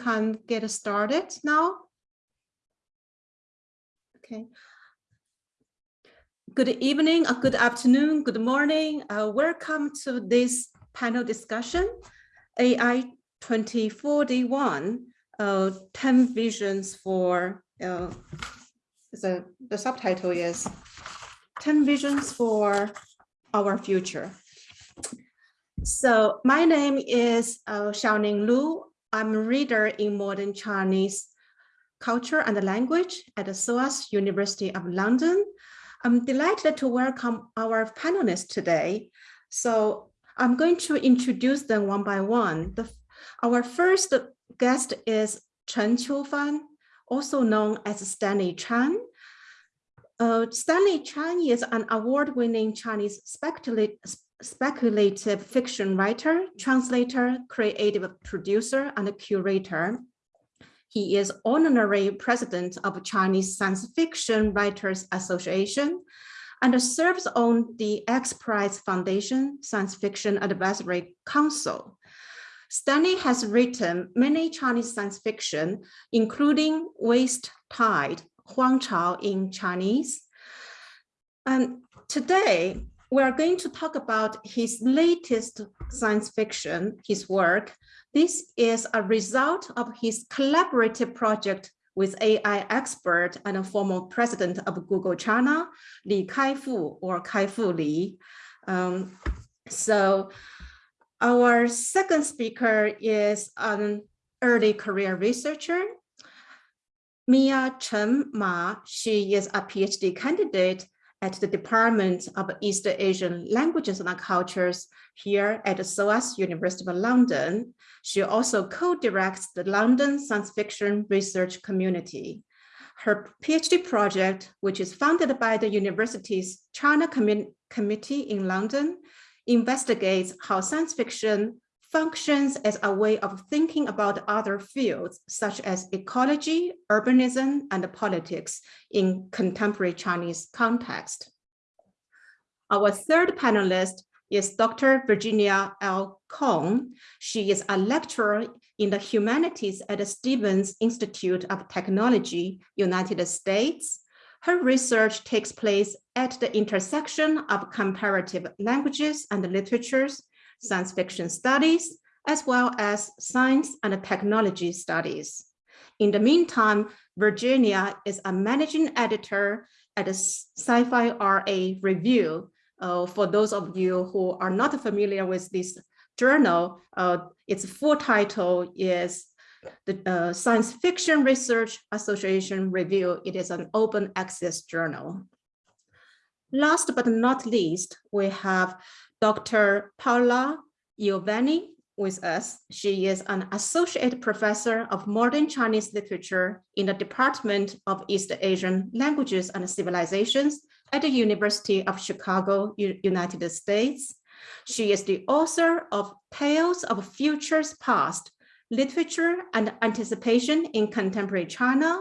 can get started now. Okay. Good evening, uh, good afternoon, good morning. Uh, welcome to this panel discussion, AI 2041, uh, 10 visions for, uh, the, the subtitle is 10 visions for our future. So my name is uh, Xiaoning Lu. I'm a reader in modern Chinese culture and language at the SOAS University of London. I'm delighted to welcome our panelists today. So I'm going to introduce them one by one. The, our first guest is Chen Qiufan, also known as Stanley Chan. Uh, Stanley Chan is an award-winning Chinese speculative speculative fiction writer, translator, creative producer, and curator. He is honorary president of Chinese Science Fiction Writers Association and serves on the X Prize Foundation Science Fiction Advisory Council. Stanley has written many Chinese science fiction, including Waste Tide, Huang Chao in Chinese. And today, we are going to talk about his latest science fiction, his work. This is a result of his collaborative project with AI expert and a former president of Google China, Li Kaifu or Kaifu Li. Um, so our second speaker is an early career researcher, Mia Chen Ma. She is a PhD candidate at the Department of East Asian Languages and Cultures here at SOAS University of London. She also co-directs the London Science Fiction Research Community. Her PhD project, which is funded by the university's China Com Committee in London, investigates how science fiction functions as a way of thinking about other fields such as ecology, urbanism, and politics in contemporary Chinese context. Our third panelist is Dr. Virginia L. Conn. She is a lecturer in the humanities at the Stevens Institute of Technology, United States. Her research takes place at the intersection of comparative languages and literatures science fiction studies, as well as science and technology studies. In the meantime, Virginia is a managing editor at the Sci-Fi RA Review. Uh, for those of you who are not familiar with this journal, uh, its full title is the uh, Science Fiction Research Association Review. It is an open access journal. Last but not least, we have Dr. Paola Iovene with us. She is an associate professor of modern Chinese literature in the Department of East Asian Languages and Civilizations at the University of Chicago, U United States. She is the author of Tales of Futures Past, Literature and Anticipation in Contemporary China,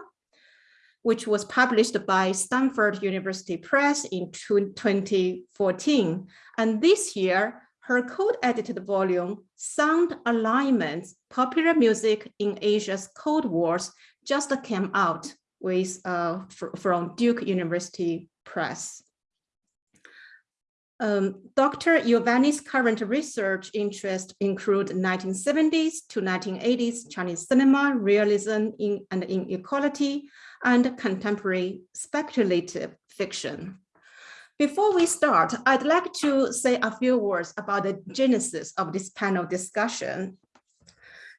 which was published by Stanford University Press in 2014. And this year, her code-edited volume, Sound Alignments, Popular Music in Asia's Cold Wars, just came out with uh, from Duke University Press. Um, Dr. Iovene's current research interests include 1970s to 1980s Chinese cinema, realism in, and inequality, and contemporary speculative fiction. Before we start, I'd like to say a few words about the genesis of this panel discussion.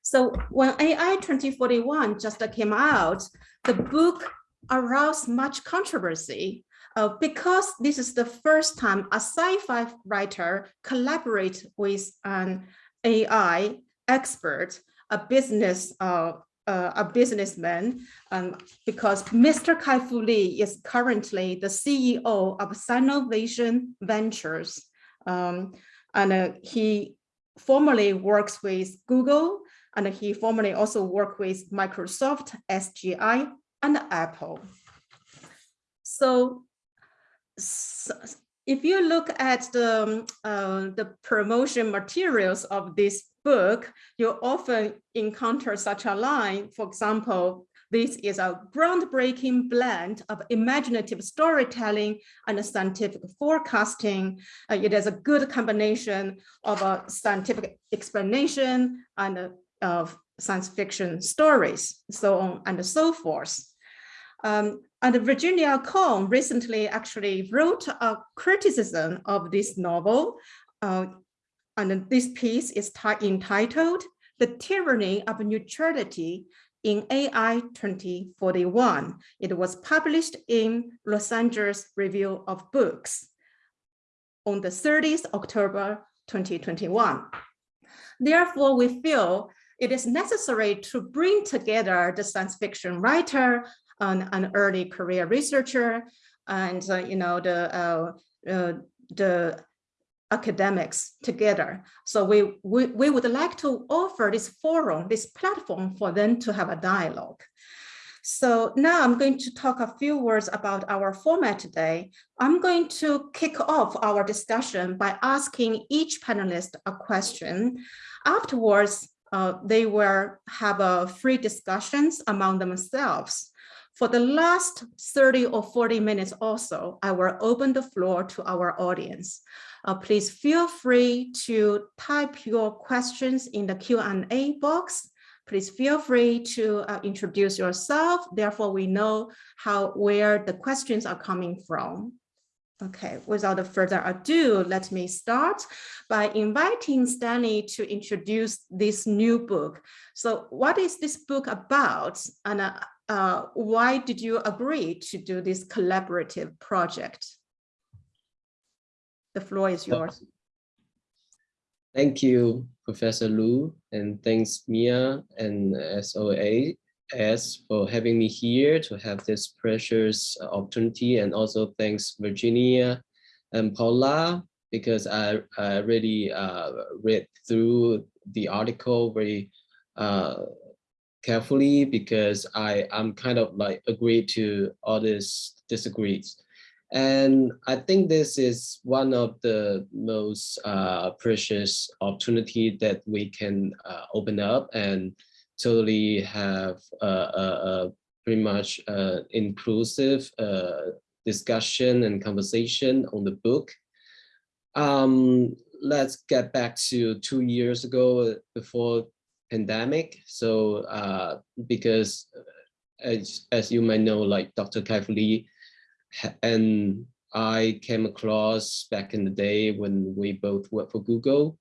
So when AI 2041 just came out, the book aroused much controversy uh, because this is the first time a sci-fi writer collaborate with an AI expert, a business uh, uh, a businessman, um, because Mr. Kai-Fu Lee is currently the CEO of Sinovation Ventures, um, and uh, he formerly works with Google, and he formerly also worked with Microsoft, SGI, and Apple. So, so if you look at the, um, uh, the promotion materials of this book, you often encounter such a line. For example, this is a groundbreaking blend of imaginative storytelling and scientific forecasting. Uh, it is a good combination of a scientific explanation and uh, of science fiction stories, so on and so forth. Um, and Virginia Conn recently actually wrote a criticism of this novel. Uh, and this piece is entitled The Tyranny of Neutrality in AI 2041. It was published in Los Angeles Review of Books on the 30th October 2021. Therefore, we feel it is necessary to bring together the science fiction writer and an early career researcher and uh, you know the uh, uh, the academics together. So we, we, we would like to offer this forum, this platform for them to have a dialogue. So now I'm going to talk a few words about our format today. I'm going to kick off our discussion by asking each panelist a question. Afterwards, uh, they will have a free discussions among themselves. For the last 30 or 40 minutes also, I will open the floor to our audience. Uh, please feel free to type your questions in the Q&A box. Please feel free to uh, introduce yourself. Therefore, we know how where the questions are coming from. Okay, without further ado, let me start by inviting Stanley to introduce this new book. So what is this book about? And uh, uh, why did you agree to do this collaborative project? The floor is yours. Thank you, Professor Lu, and thanks Mia and SOA as for having me here to have this precious opportunity and also thanks Virginia and Paula because I, I really uh, read through the article very uh, carefully because I I'm kind of like agree to all this disagrees. And I think this is one of the most uh, precious opportunity that we can uh, open up and totally have a, a, a pretty much uh, inclusive uh, discussion and conversation on the book. Um, let's get back to two years ago before pandemic. So uh, because uh, as, as you might know, like Dr. Kai Lee and I came across back in the day when we both worked for Google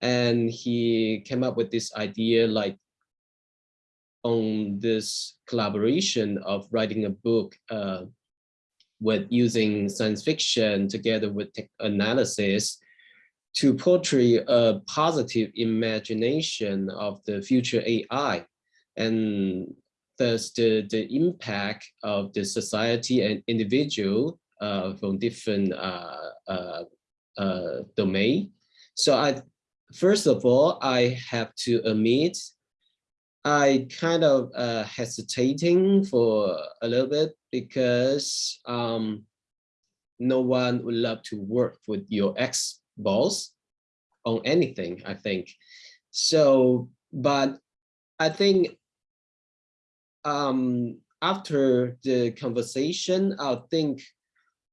and he came up with this idea like on this collaboration of writing a book uh, with using science fiction together with analysis to portray a positive imagination of the future AI and thus the, the impact of the society and individual uh, from different uh, uh, uh domain. So I, first of all, I have to admit I kind of uh, hesitating for a little bit because um, no one would love to work with your ex-boss on anything, I think. So, but I think um, after the conversation, I think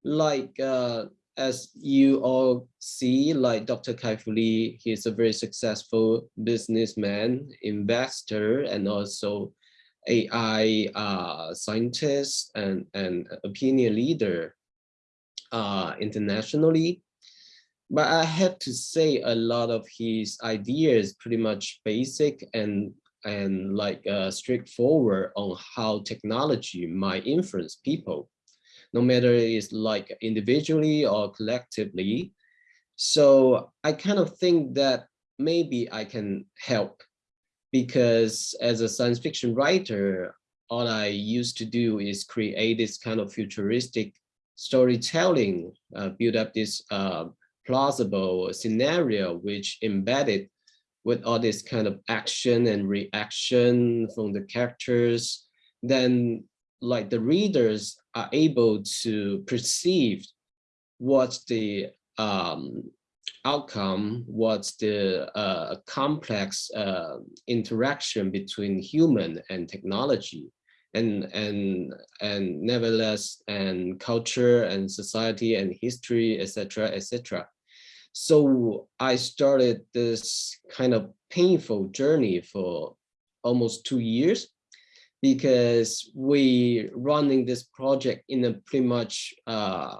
like uh, as you all see, like Dr. Kai Fu Lee, he's a very successful businessman, investor, and also AI uh, scientist and, and opinion leader uh, internationally. But I have to say a lot of his ideas pretty much basic and and like uh, straightforward on how technology might influence people no matter it's like individually or collectively. So I kind of think that maybe I can help because as a science fiction writer, all I used to do is create this kind of futuristic storytelling, uh, build up this uh, plausible scenario which embedded with all this kind of action and reaction from the characters, then like the readers are able to perceive what the um, outcome was the uh, complex uh, interaction between human and technology and and and nevertheless and culture and society and history etc etc so i started this kind of painful journey for almost two years because we running this project in a pretty much uh,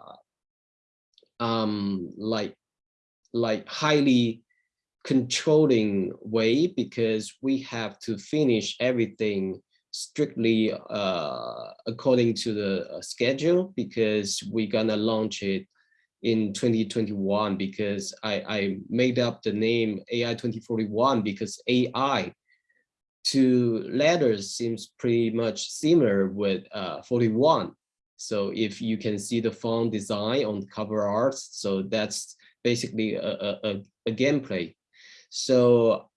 um, like like highly controlling way because we have to finish everything strictly uh, according to the schedule because we're gonna launch it in 2021 because I, I made up the name AI 2041 because AI to letters seems pretty much similar with uh, 41. So if you can see the font design on cover art, so that's basically a, a, a gameplay. So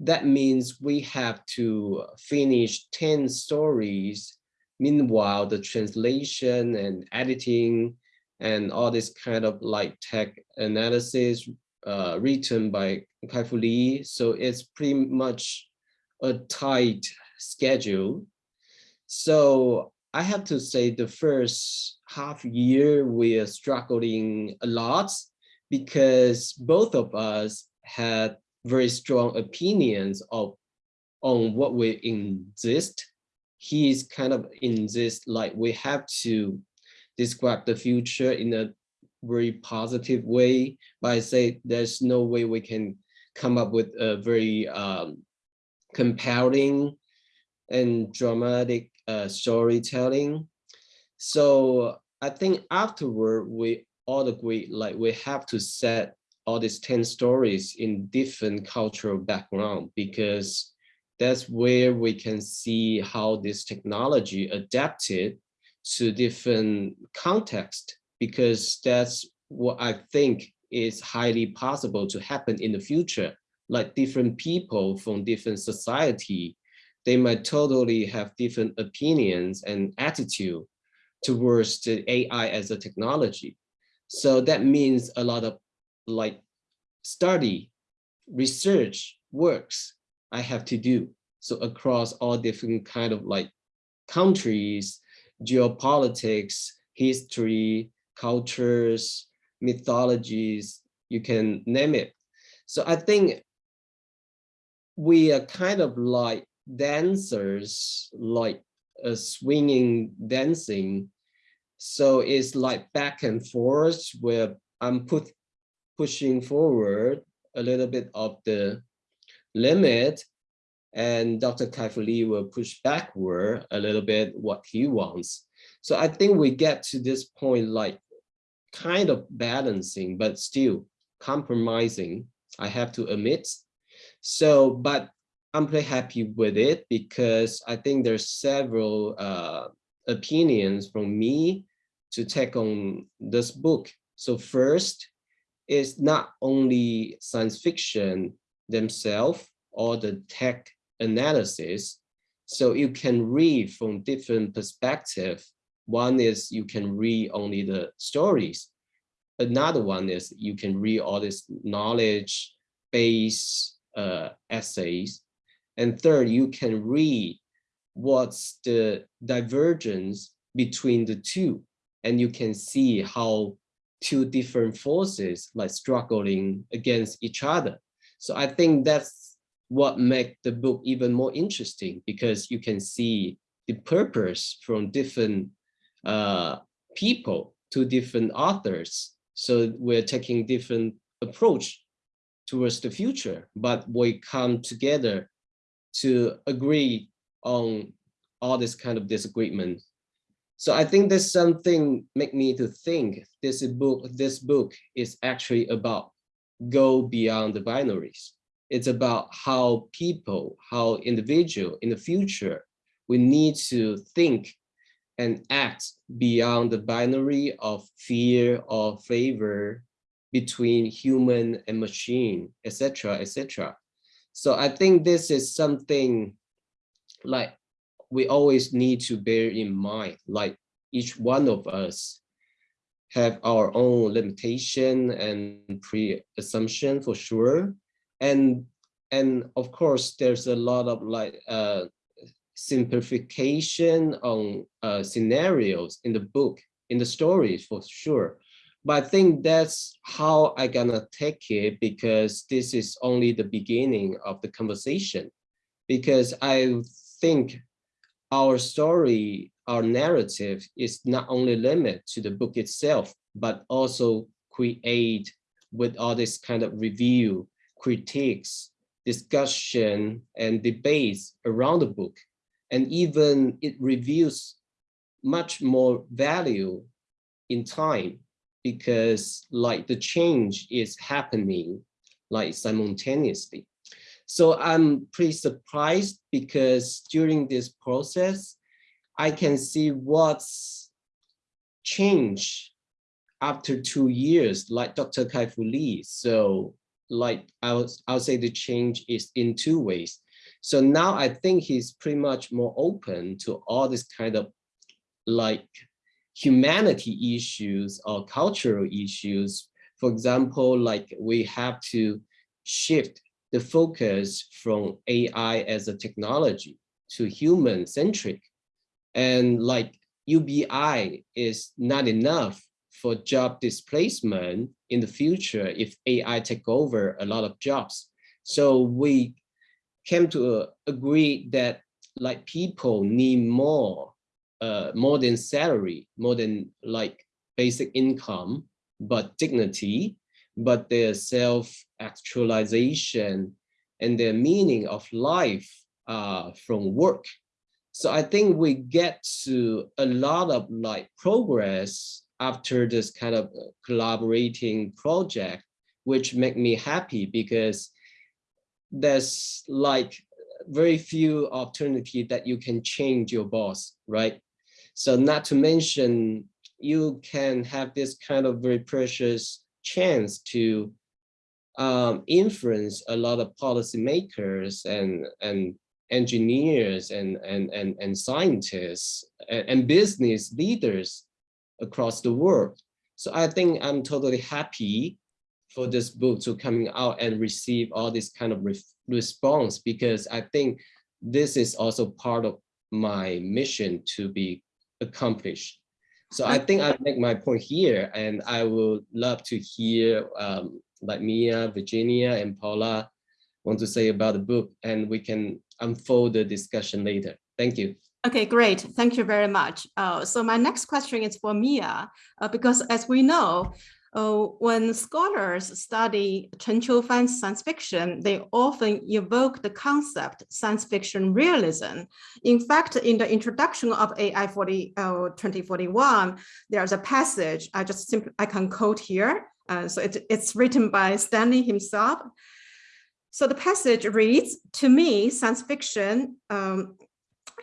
that means we have to finish 10 stories. Meanwhile, the translation and editing and all this kind of like tech analysis uh, written by Kai-Fu Lee. So it's pretty much a tight schedule. So I have to say the first half year we are struggling a lot because both of us had very strong opinions of on what we exist. He's kind of insist like we have to describe the future in a very positive way, but I say there's no way we can come up with a very um, compelling and dramatic uh, storytelling. So I think afterward, we all agree like we have to set all these 10 stories in different cultural background because that's where we can see how this technology adapted to different context because that's what I think is highly possible to happen in the future. Like different people from different society, they might totally have different opinions and attitude towards the AI as a technology. So that means a lot of like study, research works I have to do. So across all different kind of like countries, geopolitics, history, cultures, mythologies, you can name it. So I think we are kind of like dancers, like a swinging dancing. So it's like back and forth where I'm put pushing forward a little bit of the limit and Dr. Kai-Fu Lee will push backward a little bit what he wants. So I think we get to this point like kind of balancing, but still compromising, I have to admit. So, but I'm pretty happy with it because I think there's several uh, opinions from me to take on this book. So first is not only science fiction themselves or the tech analysis. So you can read from different perspective. One is you can read only the stories. Another one is you can read all this knowledge based uh, essays. And third, you can read what's the divergence between the two. And you can see how two different forces like struggling against each other. So I think that's what make the book even more interesting because you can see the purpose from different uh, people to different authors. So we're taking different approach towards the future, but we come together to agree on all this kind of disagreement. So I think there's something make me to think this book, this book is actually about go beyond the binaries it's about how people, how individual in the future, we need to think and act beyond the binary of fear or favor between human and machine, etc., etc. So I think this is something like we always need to bear in mind, like each one of us have our own limitation and pre-assumption for sure. And, and of course, there's a lot of like uh, simplification on uh, scenarios in the book, in the stories for sure. But I think that's how I gonna take it because this is only the beginning of the conversation. Because I think our story, our narrative is not only limited to the book itself, but also create with all this kind of review, critiques, discussion, and debates around the book. And even it reveals much more value in time because like the change is happening like simultaneously. So I'm pretty surprised because during this process, I can see what's changed after two years, like Dr. Kai-Fu Lee. So like I'll, I'll say the change is in two ways. So now I think he's pretty much more open to all this kind of like humanity issues or cultural issues. For example, like we have to shift the focus from AI as a technology to human centric. And like UBI is not enough for job displacement in the future if AI take over a lot of jobs. So we came to agree that like people need more uh, more than salary, more than like basic income, but dignity, but their self-actualization and their meaning of life uh, from work. So I think we get to a lot of like progress after this kind of collaborating project, which make me happy because there's like very few opportunity that you can change your boss, right? So not to mention, you can have this kind of very precious chance to um, influence a lot of policymakers and, and engineers and, and, and, and scientists and, and business leaders across the world. So I think I'm totally happy for this book to coming out and receive all this kind of re response because I think this is also part of my mission to be accomplished. So I think I make my point here, and I would love to hear um, like Mia, Virginia, and Paula want to say about the book, and we can unfold the discussion later. Thank you. Okay, great. Thank you very much. Uh, so my next question is for Mia, uh, because as we know, uh, when scholars study Chen Qiufan's science fiction, they often evoke the concept science fiction realism. In fact, in the introduction of AI 40, uh, 2041, there's a passage I just simply I can quote here. Uh, so it, it's written by Stanley himself. So the passage reads, to me, science fiction um,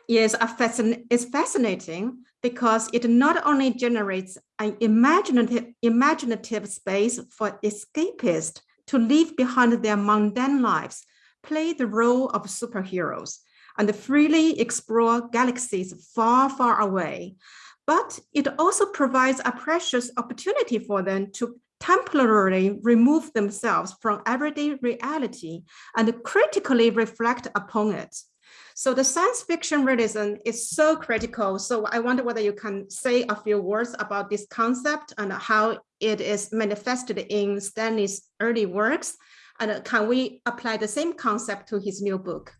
is, fascin is fascinating because it not only generates an imaginative, imaginative space for escapists to leave behind their mundane lives, play the role of superheroes, and freely explore galaxies far, far away. But it also provides a precious opportunity for them to temporarily remove themselves from everyday reality and critically reflect upon it. So the science fiction realism is so critical. So I wonder whether you can say a few words about this concept and how it is manifested in Stanley's early works. And can we apply the same concept to his new book?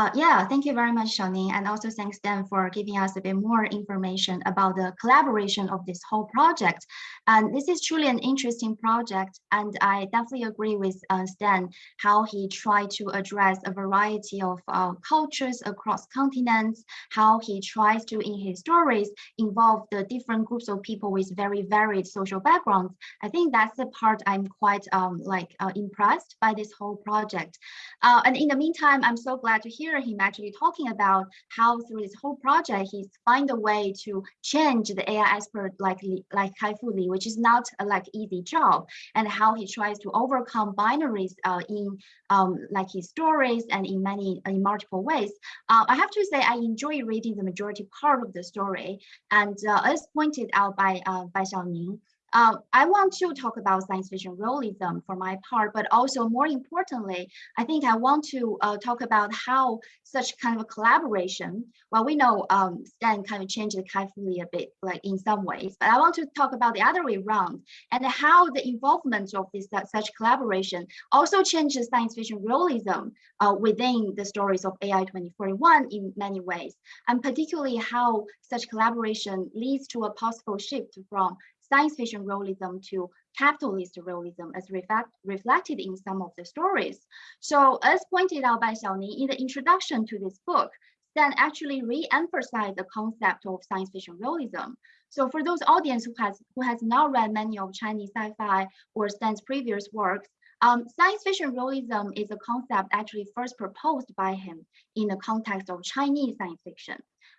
Uh, yeah, thank you very much, Xiaoning, and also thanks Stan for giving us a bit more information about the collaboration of this whole project. And this is truly an interesting project, and I definitely agree with uh, Stan how he tried to address a variety of uh, cultures across continents, how he tries to, in his stories, involve the different groups of people with very varied social backgrounds. I think that's the part I'm quite um, like uh, impressed by this whole project. Uh, and in the meantime, I'm so glad to hear hear him actually talking about how through this whole project, he's find a way to change the AI expert like, like Kai-Fu Lee, which is not a like easy job, and how he tries to overcome binaries uh, in um, like his stories and in many, in multiple ways. Uh, I have to say, I enjoy reading the majority part of the story. And uh, as pointed out by, uh, by Xiaoning, uh, I want to talk about science fiction realism for my part, but also more importantly, I think I want to uh, talk about how such kind of collaboration, well, we know um, Stan kind of changed the Lee a bit, like in some ways, but I want to talk about the other way around and how the involvement of this uh, such collaboration also changes science fiction realism uh, within the stories of AI 2041 in many ways, and particularly how such collaboration leads to a possible shift from science fiction realism to capitalist realism as reflect, reflected in some of the stories. So as pointed out by Xiaoning in the introduction to this book, Stan actually re-emphasized the concept of science fiction realism. So for those audience who has who has not read many of Chinese sci-fi or Stan's previous works, um, science fiction realism is a concept actually first proposed by him in the context of Chinese science fiction.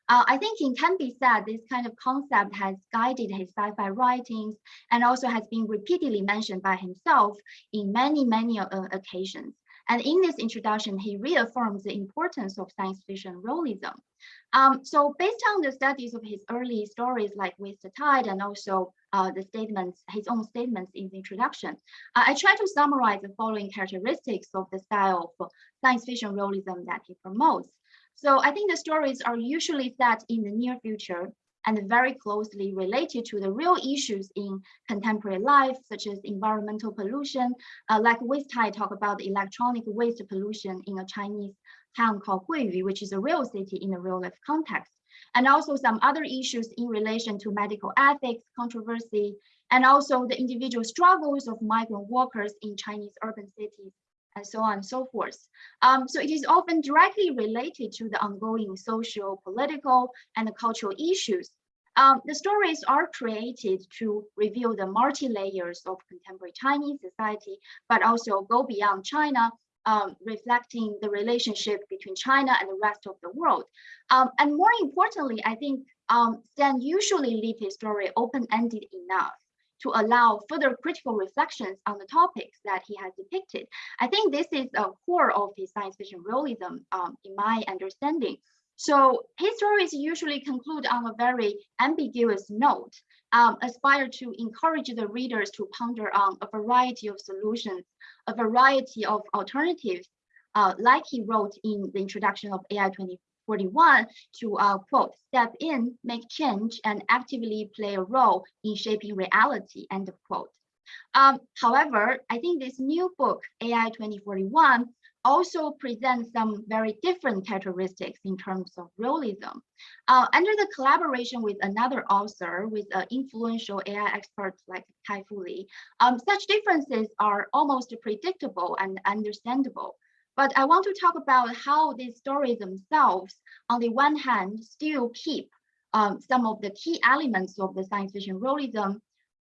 Uh, I think it can be said this kind of concept has guided his sci-fi writings and also has been repeatedly mentioned by himself in many, many uh, occasions. And in this introduction, he reaffirms the importance of science fiction realism. Um, so based on the studies of his early stories like Waste Tide and also uh, the statements, his own statements in the introduction, uh, I try to summarize the following characteristics of the style of science fiction realism that he promotes. So I think the stories are usually set in the near future and very closely related to the real issues in contemporary life, such as environmental pollution, uh, like Waste Tide talk about electronic waste pollution in a Chinese town called Guiyu, which is a real city in a real life context. And also some other issues in relation to medical ethics, controversy, and also the individual struggles of migrant workers in Chinese urban cities and so on and so forth. Um, so it is often directly related to the ongoing social, political, and cultural issues. Um, the stories are created to reveal the multi-layers of contemporary Chinese society, but also go beyond China, um, reflecting the relationship between China and the rest of the world. Um, and more importantly, I think um, Stan usually leave his story open-ended enough to allow further critical reflections on the topics that he has depicted. I think this is a core of his science fiction realism, um, in my understanding. So his stories usually conclude on a very ambiguous note, um, aspire to encourage the readers to ponder on a variety of solutions, a variety of alternatives, uh, like he wrote in the introduction of AI 20, 41 to uh, quote, step in, make change, and actively play a role in shaping reality, end of quote. Um, however, I think this new book, AI 2041, also presents some very different characteristics in terms of realism. Uh, under the collaboration with another author, with an influential AI expert like Kai Fu Lee, um, such differences are almost predictable and understandable. But I want to talk about how these stories themselves, on the one hand, still keep um, some of the key elements of the science fiction realism,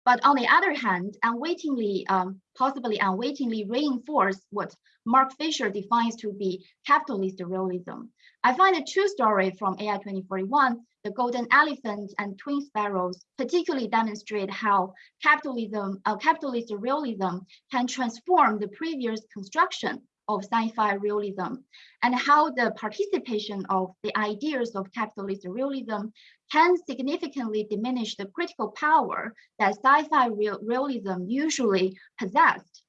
but on the other hand, unwittingly, um, possibly unwittingly reinforce what Mark Fisher defines to be capitalist realism. I find the two stories from AI 2041, The Golden Elephant and Twin Sparrows, particularly demonstrate how capitalism, uh, capitalist realism can transform the previous construction of sci-fi realism and how the participation of the ideas of capitalist realism can significantly diminish the critical power that sci-fi real realism usually possessed.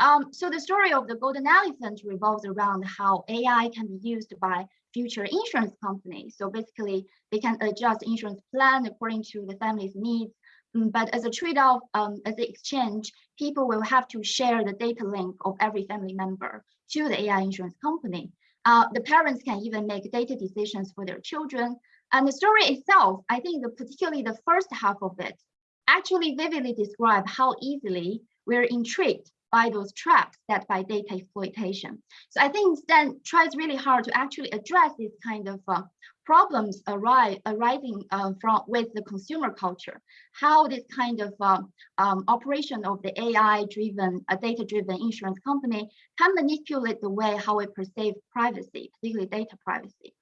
Um, so the story of the golden elephant revolves around how AI can be used by future insurance companies. So basically, they can adjust insurance plan according to the family's needs Mm, but as a trade-off, um, as an exchange, people will have to share the data link of every family member to the AI insurance company. Uh, the parents can even make data decisions for their children. And the story itself, I think the, particularly the first half of it, actually vividly describe how easily we're intrigued by those traps set by data exploitation. So I think Stan tries really hard to actually address this kind of uh, problems arise, arising uh, from with the consumer culture, how this kind of uh, um, operation of the AI-driven, uh, data-driven insurance company can manipulate the way how we perceive privacy, particularly data privacy.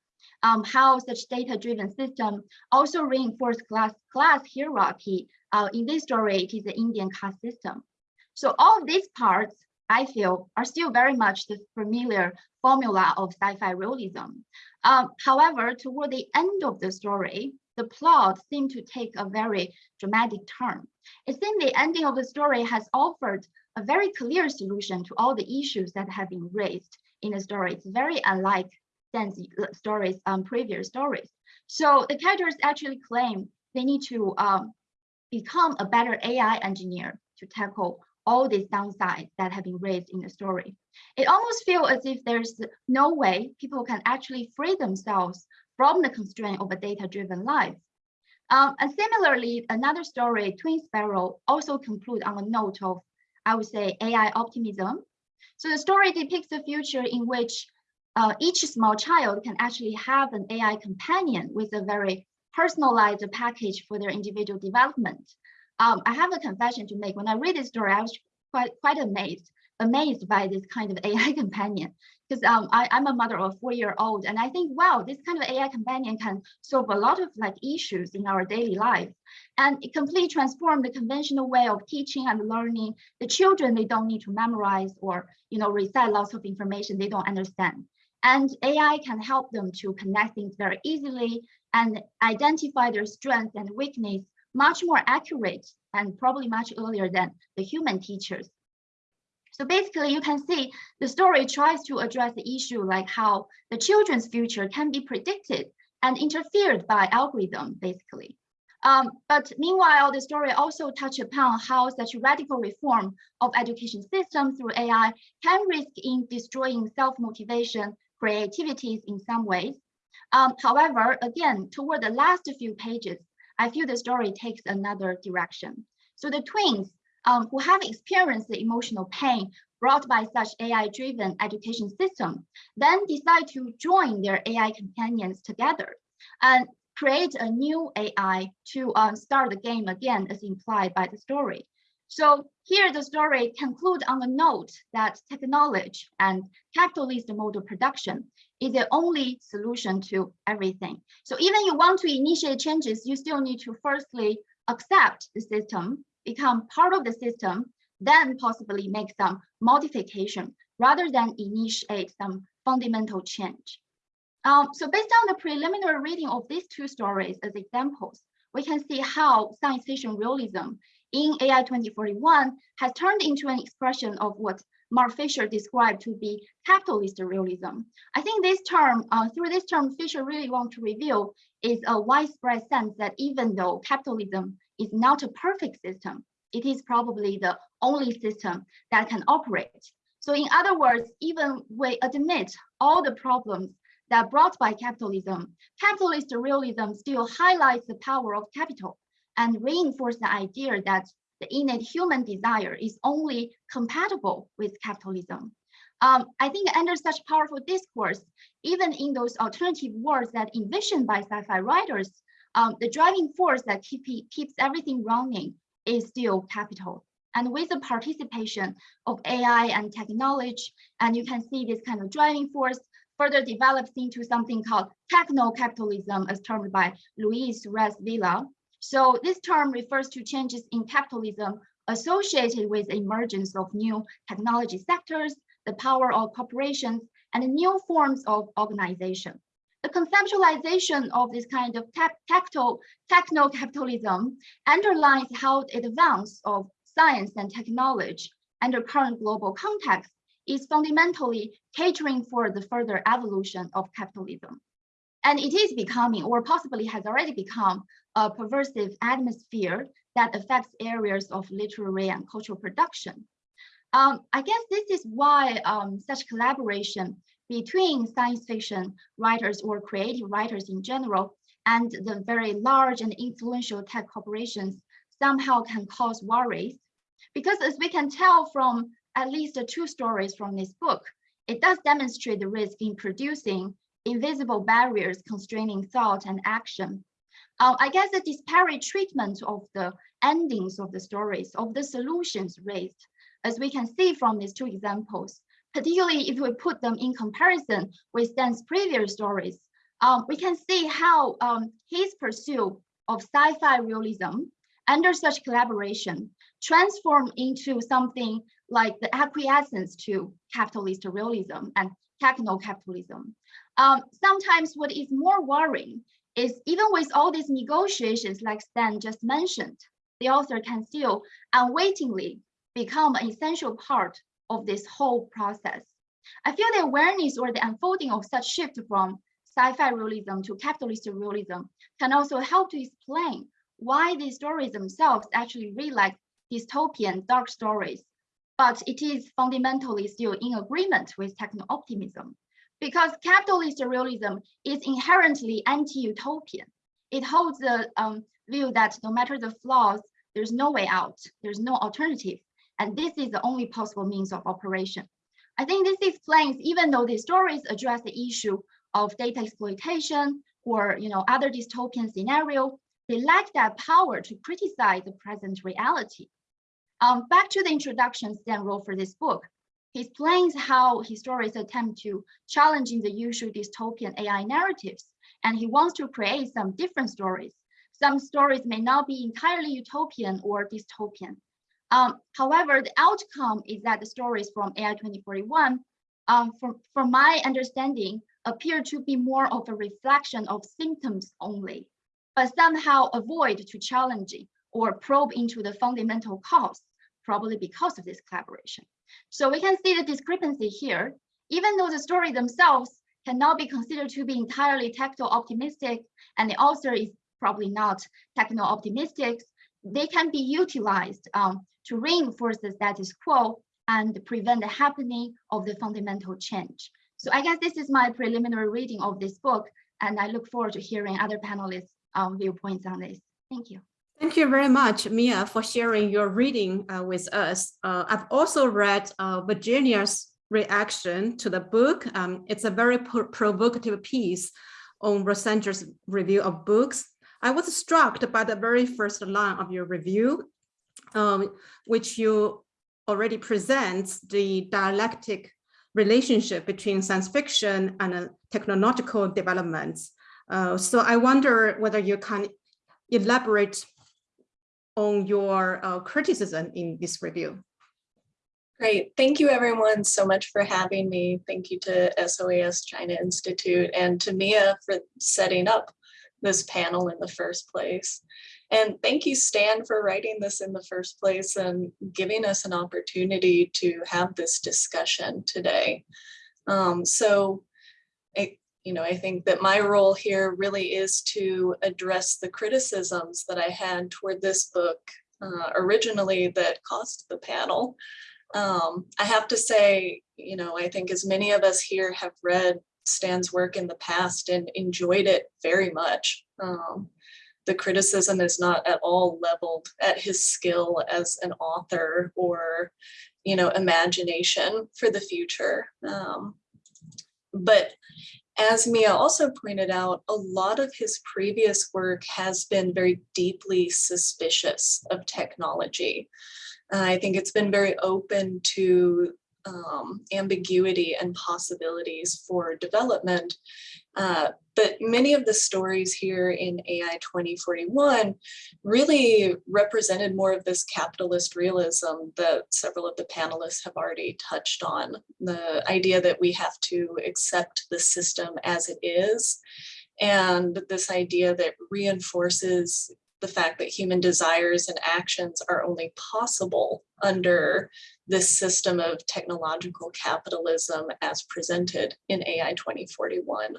Um, how such data-driven system also reinforce class class hierarchy. Uh, in this story, it is the Indian caste system. So all these parts, I feel, are still very much the familiar formula of sci-fi realism. Um, however, toward the end of the story, the plot seemed to take a very dramatic turn. It seemed the ending of the story has offered a very clear solution to all the issues that have been raised in the story. It's very unlike Stan's stories, um, previous stories. So the characters actually claim they need to um, become a better AI engineer to tackle all these downsides that have been raised in the story. It almost feels as if there's no way people can actually free themselves from the constraint of a data-driven life. Um, and similarly, another story, Twin Sparrow, also conclude on a note of, I would say, AI optimism. So the story depicts a future in which uh, each small child can actually have an AI companion with a very personalized package for their individual development. Um, I have a confession to make. When I read this story, I was quite quite amazed, amazed by this kind of AI companion. Because um, I'm a mother of a four-year-old, and I think, wow, this kind of AI companion can solve a lot of like issues in our daily life, and it completely transformed the conventional way of teaching and learning. The children they don't need to memorize or you know recite lots of information they don't understand, and AI can help them to connect things very easily and identify their strengths and weakness much more accurate and probably much earlier than the human teachers. So basically, you can see the story tries to address the issue like how the children's future can be predicted and interfered by algorithm, basically. Um, but meanwhile, the story also touch upon how such radical reform of education systems through AI can risk in destroying self-motivation, creativities in some ways. Um, however, again, toward the last few pages, I feel the story takes another direction. So the twins um, who have experienced the emotional pain brought by such AI-driven education system, then decide to join their AI companions together and create a new AI to um, start the game again as implied by the story. So here the story conclude on a note that technology and capitalist model production is the only solution to everything. So even you want to initiate changes, you still need to firstly accept the system, become part of the system, then possibly make some modification rather than initiate some fundamental change. Um, so based on the preliminary reading of these two stories as examples, we can see how science fiction realism in AI 2041 has turned into an expression of what Mark Fisher described to be capitalist realism. I think this term, uh, through this term, Fisher really want to reveal is a widespread sense that even though capitalism is not a perfect system, it is probably the only system that can operate. So in other words, even we admit all the problems that brought by capitalism, capitalist realism still highlights the power of capital and reinforce the idea that the innate human desire is only compatible with capitalism. Um, I think under such powerful discourse, even in those alternative worlds that envisioned by sci-fi writers, um, the driving force that keep, keeps everything running is still capital. And with the participation of AI and technology, and you can see this kind of driving force further develops into something called techno-capitalism as termed by Luis Suarez Villa, so this term refers to changes in capitalism associated with the emergence of new technology sectors, the power of corporations, and new forms of organization. The conceptualization of this kind of techno-capitalism underlines how the advance of science and technology under current global context is fundamentally catering for the further evolution of capitalism. And it is becoming, or possibly has already become, a pervasive atmosphere that affects areas of literary and cultural production. Um, I guess this is why um, such collaboration between science fiction writers or creative writers in general and the very large and influential tech corporations somehow can cause worries. Because as we can tell from at least two stories from this book, it does demonstrate the risk in producing invisible barriers constraining thought and action. Uh, I guess the disparate treatment of the endings of the stories, of the solutions raised, as we can see from these two examples, particularly if we put them in comparison with Stan's previous stories, um, we can see how um, his pursuit of sci-fi realism under such collaboration transformed into something like the acquiescence to capitalist realism and techno-capitalism. Um, sometimes what is more worrying is even with all these negotiations like Stan just mentioned, the author can still unwittingly become an essential part of this whole process. I feel the awareness or the unfolding of such shift from sci-fi realism to capitalist realism can also help to explain why these stories themselves actually read like dystopian dark stories, but it is fundamentally still in agreement with techno-optimism because capitalist realism is inherently anti-utopian. It holds the um, view that no matter the flaws, there's no way out, there's no alternative, and this is the only possible means of operation. I think this explains, even though these stories address the issue of data exploitation or you know other dystopian scenario, they lack that power to criticize the present reality. Um, back to the introduction Stan wrote for this book, he explains how historians attempt to challenging the usual dystopian AI narratives, and he wants to create some different stories. Some stories may not be entirely utopian or dystopian. Um, however, the outcome is that the stories from AI 2041, um, from, from my understanding, appear to be more of a reflection of symptoms only, but somehow avoid to challenging or probe into the fundamental cause, probably because of this collaboration. So we can see the discrepancy here, even though the story themselves cannot be considered to be entirely techno-optimistic, and the author is probably not techno-optimistic, they can be utilized um, to reinforce the status quo and prevent the happening of the fundamental change. So I guess this is my preliminary reading of this book, and I look forward to hearing other panelists' um, viewpoints on this. Thank you. Thank you very much, Mia, for sharing your reading uh, with us. Uh, I've also read uh, Virginia's reaction to the book. Um, it's a very provocative piece on Los Angeles review of books. I was struck by the very first line of your review, um, which you already presents the dialectic relationship between science fiction and uh, technological developments. Uh, so I wonder whether you can elaborate on your uh, criticism in this review. Great. Thank you everyone so much for having me. Thank you to SOAS China Institute and to Mia for setting up this panel in the first place. And thank you, Stan, for writing this in the first place and giving us an opportunity to have this discussion today. Um, so, it, you know, I think that my role here really is to address the criticisms that I had toward this book uh, originally that caused the panel. Um, I have to say, you know, I think as many of us here have read Stan's work in the past and enjoyed it very much. Um, the criticism is not at all leveled at his skill as an author or, you know, imagination for the future. Um, but as Mia also pointed out, a lot of his previous work has been very deeply suspicious of technology. Uh, I think it's been very open to um, ambiguity and possibilities for development. Uh, but many of the stories here in AI 2041 really represented more of this capitalist realism that several of the panelists have already touched on. The idea that we have to accept the system as it is and this idea that reinforces the fact that human desires and actions are only possible under this system of technological capitalism as presented in AI 2041.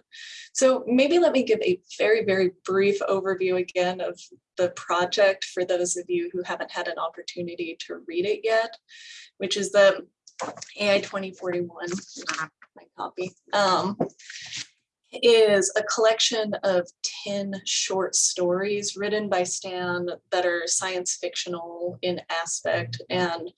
So maybe let me give a very, very brief overview again of the project for those of you who haven't had an opportunity to read it yet, which is the AI 2041, my copy. Um, is a collection of 10 short stories written by Stan that are science fictional in aspect and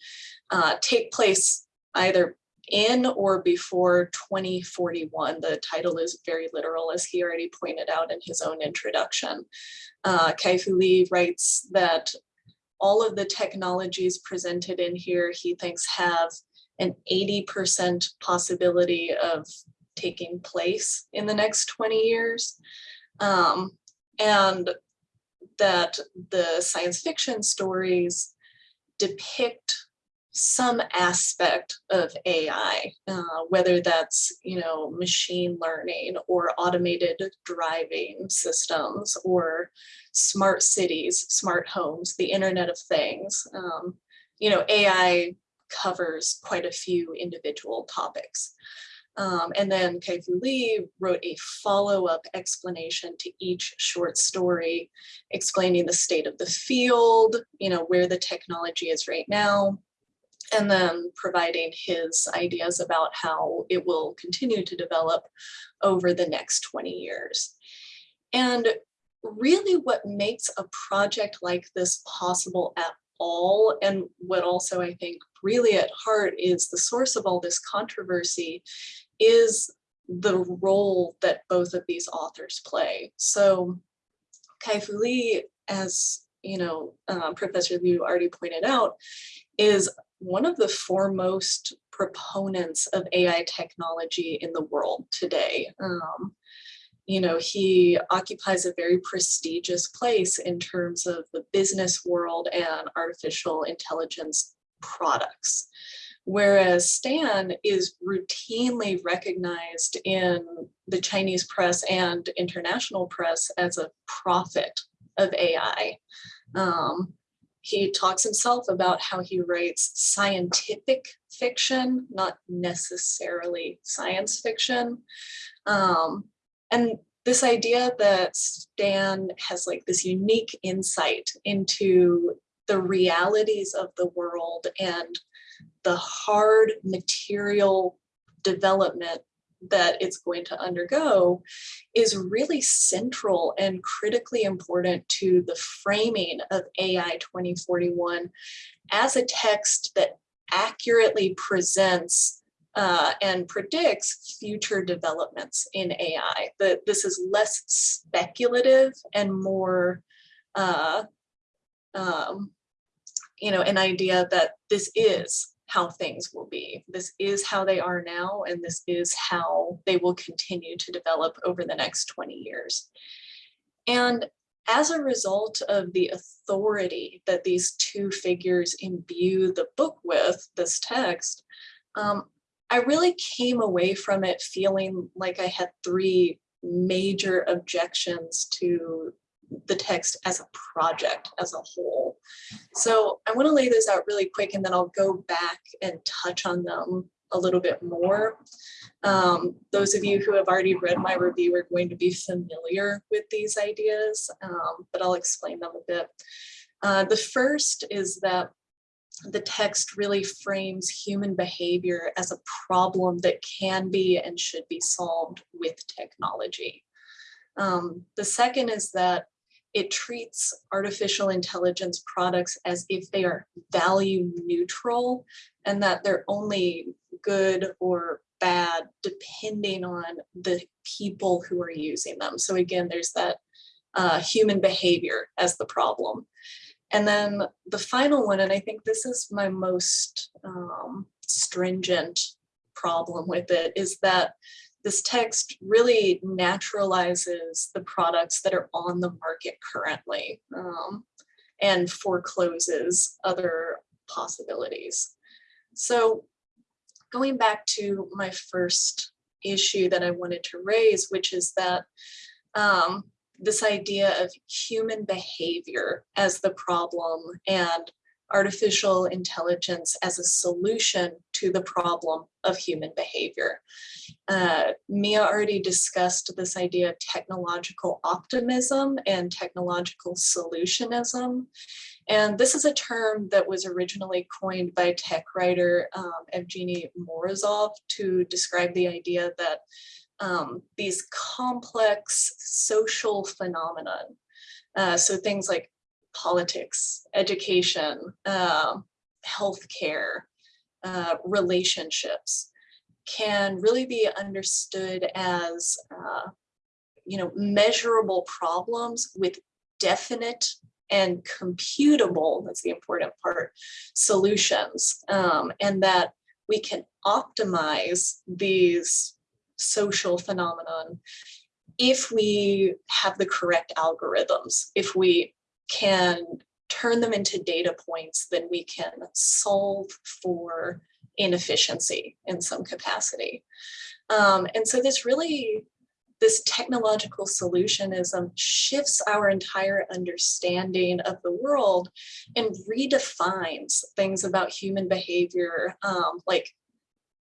uh, take place either in or before 2041. The title is very literal, as he already pointed out in his own introduction. Uh, Kai-Fu Lee writes that all of the technologies presented in here, he thinks have an 80% possibility of taking place in the next 20 years. Um, and that the science fiction stories depict some aspect of AI, uh, whether that's, you know, machine learning or automated driving systems or smart cities, smart homes, the Internet of Things. Um, you know, AI covers quite a few individual topics. Um, and then Kai-Fu Lee wrote a follow-up explanation to each short story, explaining the state of the field, you know, where the technology is right now, and then providing his ideas about how it will continue to develop over the next 20 years. And really what makes a project like this possible at all, and what also I think really at heart is the source of all this controversy, is the role that both of these authors play. So Kai-Fu Lee, as you know, uh, Professor Liu already pointed out, is one of the foremost proponents of AI technology in the world today. Um, you know, he occupies a very prestigious place in terms of the business world and artificial intelligence products. Whereas Stan is routinely recognized in the Chinese press and international press as a prophet of AI. Um, he talks himself about how he writes scientific fiction, not necessarily science fiction. Um, and this idea that Stan has like this unique insight into the realities of the world and the hard material development that it's going to undergo is really central and critically important to the framing of AI 2041 as a text that accurately presents uh, and predicts future developments in AI. That this is less speculative and more, uh, um, you know, an idea that this is how things will be. This is how they are now, and this is how they will continue to develop over the next 20 years. And as a result of the authority that these two figures imbue the book with, this text, um, I really came away from it feeling like I had three major objections to the text as a project as a whole. So I want to lay this out really quick and then I'll go back and touch on them a little bit more. Um, those of you who have already read my review are going to be familiar with these ideas, um, but I'll explain them a bit. Uh, the first is that the text really frames human behavior as a problem that can be and should be solved with technology. Um, the second is that it treats artificial intelligence products as if they are value neutral and that they're only good or bad depending on the people who are using them. So again, there's that uh, human behavior as the problem. And then the final one, and I think this is my most um, stringent problem with it, is that this text really naturalizes the products that are on the market currently um, and forecloses other possibilities. So going back to my first issue that I wanted to raise, which is that um, this idea of human behavior as the problem and artificial intelligence as a solution to the problem of human behavior. Uh, Mia already discussed this idea of technological optimism and technological solutionism. And this is a term that was originally coined by tech writer um, Evgeny Morozov to describe the idea that um, these complex social phenomenon, uh, so things like politics, education, uh, healthcare, uh, relationships can really be understood as, uh, you know, measurable problems with definite and computable, that's the important part, solutions. Um, and that we can optimize these social phenomenon if we have the correct algorithms, if we can turn them into data points, then we can solve for inefficiency in some capacity. Um, and so this really, this technological solutionism shifts our entire understanding of the world and redefines things about human behavior um, like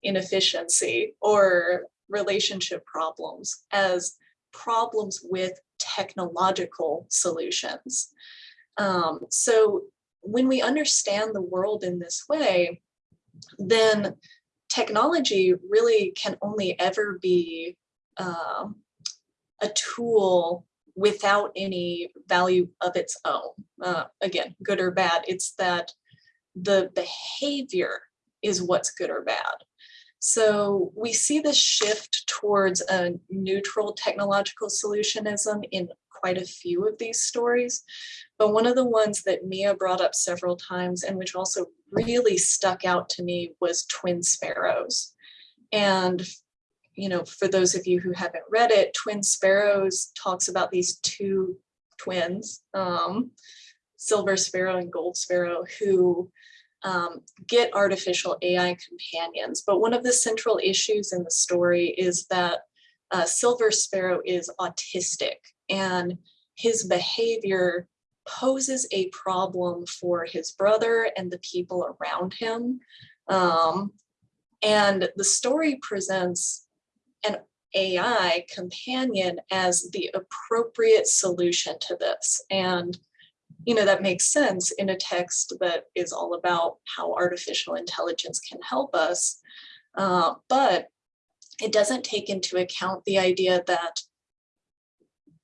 inefficiency or relationship problems as problems with technological solutions. Um, so when we understand the world in this way, then technology really can only ever be uh, a tool without any value of its own. Uh, again, good or bad, it's that the behavior is what's good or bad. So we see this shift towards a neutral technological solutionism in quite a few of these stories. But one of the ones that Mia brought up several times and which also really stuck out to me was Twin Sparrows. And, you know, for those of you who haven't read it, Twin Sparrows talks about these two twins, um, Silver Sparrow and Gold Sparrow, who um, get artificial AI companions. But one of the central issues in the story is that uh, Silver Sparrow is autistic and his behavior poses a problem for his brother and the people around him. Um, and the story presents an AI companion as the appropriate solution to this. And, you know, that makes sense in a text that is all about how artificial intelligence can help us. Uh, but it doesn't take into account the idea that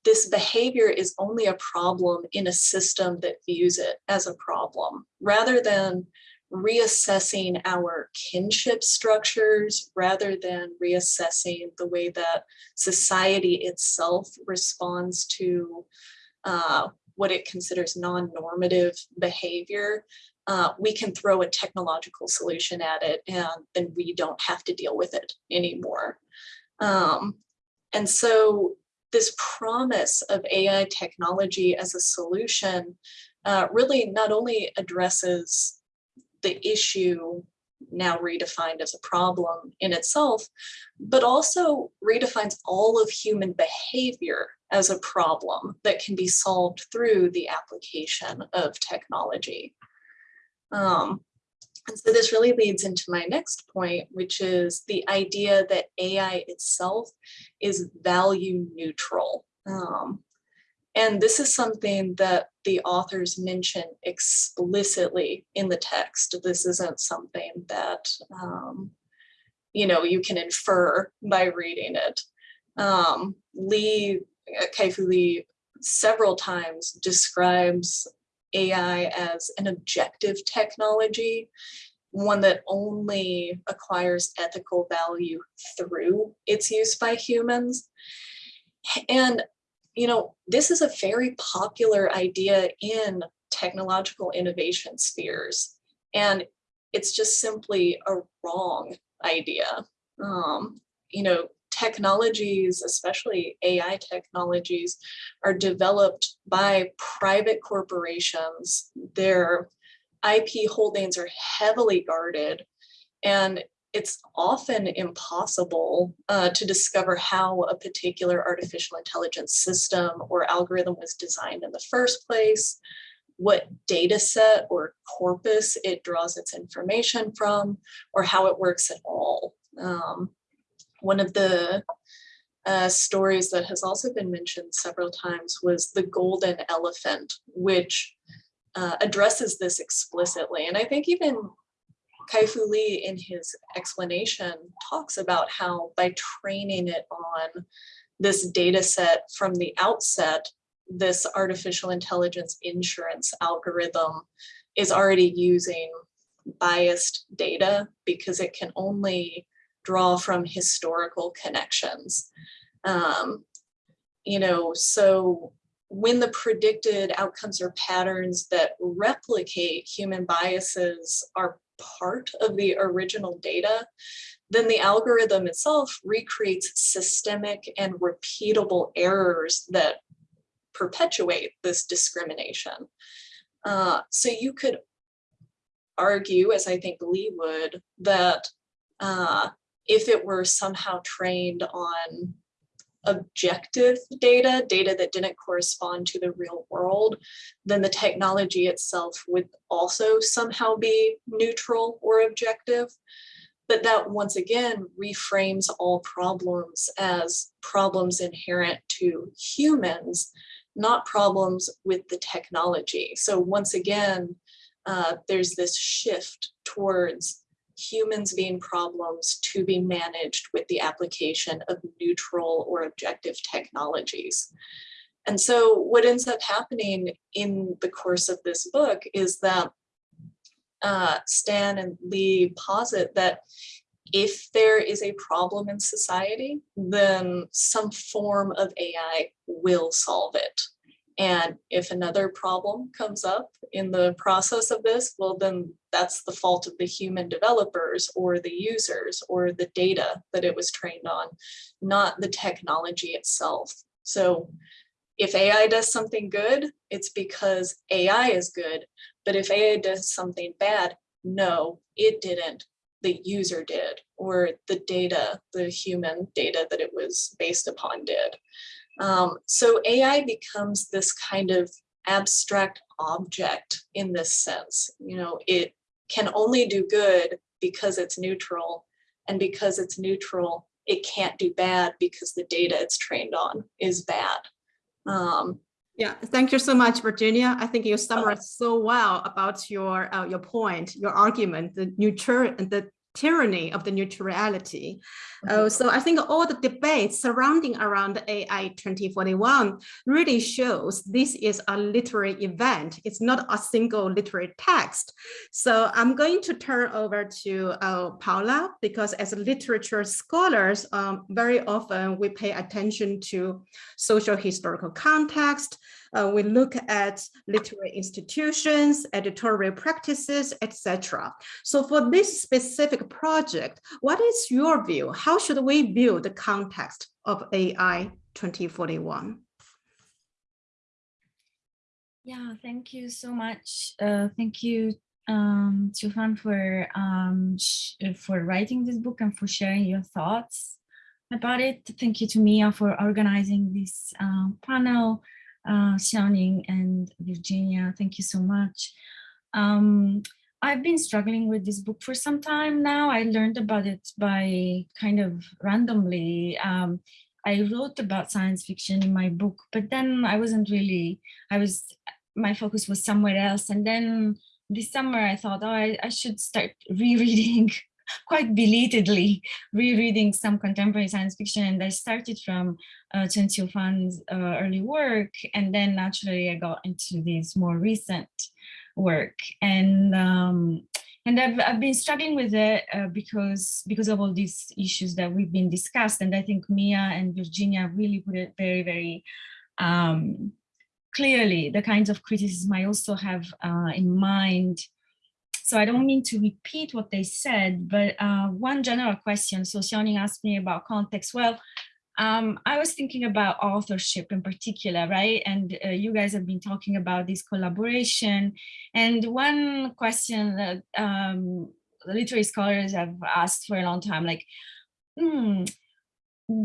this behavior is only a problem in a system that views it as a problem, rather than reassessing our kinship structures, rather than reassessing the way that society itself responds to uh, what it considers non-normative behavior, uh, we can throw a technological solution at it and then we don't have to deal with it anymore. Um, and so this promise of AI technology as a solution uh, really not only addresses the issue now redefined as a problem in itself, but also redefines all of human behavior as a problem that can be solved through the application of technology. Um, and so this really leads into my next point, which is the idea that AI itself is value neutral. Um, and this is something that the authors mention explicitly in the text. This isn't something that, um, you know, you can infer by reading it. Um, Lee, Kai-Fu Lee several times describes AI as an objective technology, one that only acquires ethical value through its use by humans. And, you know, this is a very popular idea in technological innovation spheres. And it's just simply a wrong idea. Um, you know, technologies, especially AI technologies, are developed by private corporations. Their IP holdings are heavily guarded and it's often impossible uh, to discover how a particular artificial intelligence system or algorithm was designed in the first place, what data set or corpus it draws its information from, or how it works at all. Um, one of the uh, stories that has also been mentioned several times was the golden elephant, which uh, addresses this explicitly. And I think even Kai-Fu Lee in his explanation talks about how by training it on this data set from the outset, this artificial intelligence insurance algorithm is already using biased data because it can only draw from historical connections. Um, you know, so when the predicted outcomes or patterns that replicate human biases are part of the original data, then the algorithm itself recreates systemic and repeatable errors that perpetuate this discrimination. Uh, so you could argue, as I think Lee would, that uh, if it were somehow trained on objective data, data that didn't correspond to the real world, then the technology itself would also somehow be neutral or objective. But that once again reframes all problems as problems inherent to humans, not problems with the technology. So once again, uh, there's this shift towards humans being problems to be managed with the application of neutral or objective technologies. And so what ends up happening in the course of this book is that uh, Stan and Lee posit that if there is a problem in society, then some form of AI will solve it. And if another problem comes up in the process of this, well, then that's the fault of the human developers or the users or the data that it was trained on, not the technology itself. So if AI does something good, it's because AI is good. But if AI does something bad, no, it didn't. The user did, or the data, the human data that it was based upon did. Um, so AI becomes this kind of abstract object in this sense. You know, it can only do good because it's neutral and because it's neutral, it can't do bad because the data it's trained on is bad. Um, yeah, thank you so much, Virginia. I think you summarized so well about your uh, your point, your argument, the neutral the tyranny of the neutrality. Uh, so I think all the debates surrounding around AI 2041 really shows this is a literary event. It's not a single literary text. So I'm going to turn over to uh, Paula because as literature scholars, um, very often we pay attention to social historical context, uh, we look at literary institutions, editorial practices, etc. So for this specific project, what is your view? How should we view the context of AI 2041? Yeah, thank you so much. Uh, thank you, um, Qiufan, for um, for writing this book and for sharing your thoughts about it. Thank you to Mia for organizing this um, panel uh, Xiaoning and Virginia. Thank you so much. Um, I've been struggling with this book for some time now. I learned about it by kind of randomly. Um, I wrote about science fiction in my book, but then I wasn't really, I was, my focus was somewhere else. And then this summer I thought, oh, I, I should start rereading quite belatedly rereading some contemporary science fiction and I started from uh, Chen Qiufan's uh, early work and then naturally I got into this more recent work. And um, and I've, I've been struggling with it uh, because because of all these issues that we've been discussed and I think Mia and Virginia really put it very very um, clearly the kinds of criticism I also have uh, in mind so I don't mean to repeat what they said, but uh, one general question. So Xiaoning asked me about context. Well, um, I was thinking about authorship in particular, right? And uh, you guys have been talking about this collaboration. And one question that um, literary scholars have asked for a long time, like, hmm,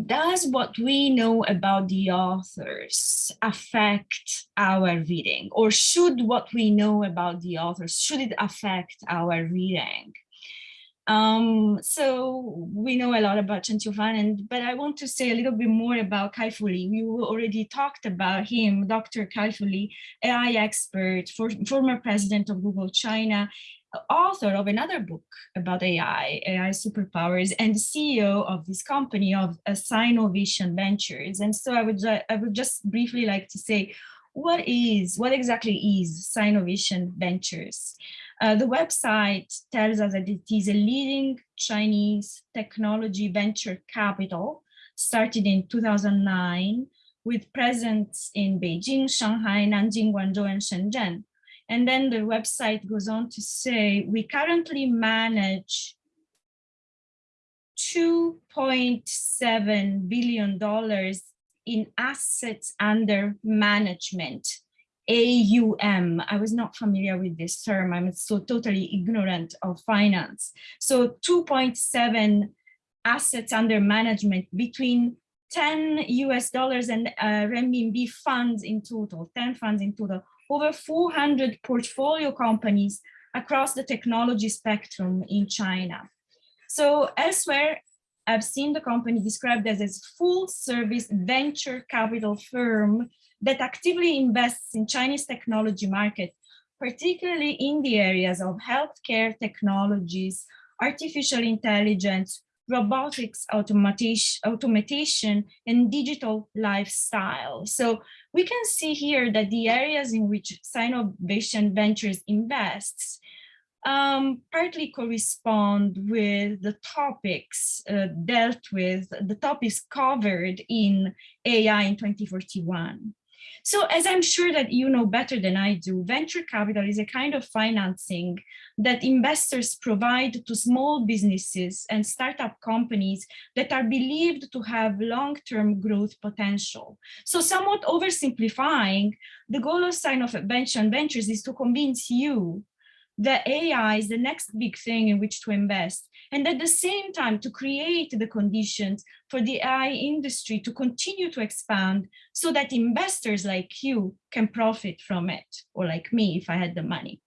does what we know about the authors affect our reading or should what we know about the authors should it affect our reading um, so we know a lot about Chen and but I want to say a little bit more about Kai-Fu Lee. We already talked about him, Dr. Kai-Fu Lee, AI expert, for, former president of Google China, author of another book about AI, AI superpowers, and CEO of this company of Sinovation Ventures. And so I would, I would just briefly like to say, what is, what exactly is Sinovation Ventures? Uh, the website tells us that it is a leading Chinese technology venture capital started in 2009 with presence in Beijing, Shanghai, Nanjing, Guangzhou, and Shenzhen. And then the website goes on to say, we currently manage $2.7 billion in assets under management, AUM. I was not familiar with this term. I'm so totally ignorant of finance. So 2.7 assets under management between 10 US dollars and uh, renminbi funds in total, 10 funds in total, over 400 portfolio companies across the technology spectrum in China. So elsewhere, I've seen the company described as a full service venture capital firm that actively invests in Chinese technology market, particularly in the areas of healthcare technologies, artificial intelligence, robotics, automation, automation, and digital lifestyle. So we can see here that the areas in which Sinovation Ventures invests um, partly correspond with the topics uh, dealt with, the topics covered in AI in 2041. So as I'm sure that you know better than I do, venture capital is a kind of financing that investors provide to small businesses and startup companies that are believed to have long-term growth potential. So somewhat oversimplifying, the goal of Sinovation Ventures is to convince you that AI is the next big thing in which to invest. And at the same time, to create the conditions for the AI industry to continue to expand so that investors like you can profit from it, or like me if I had the money.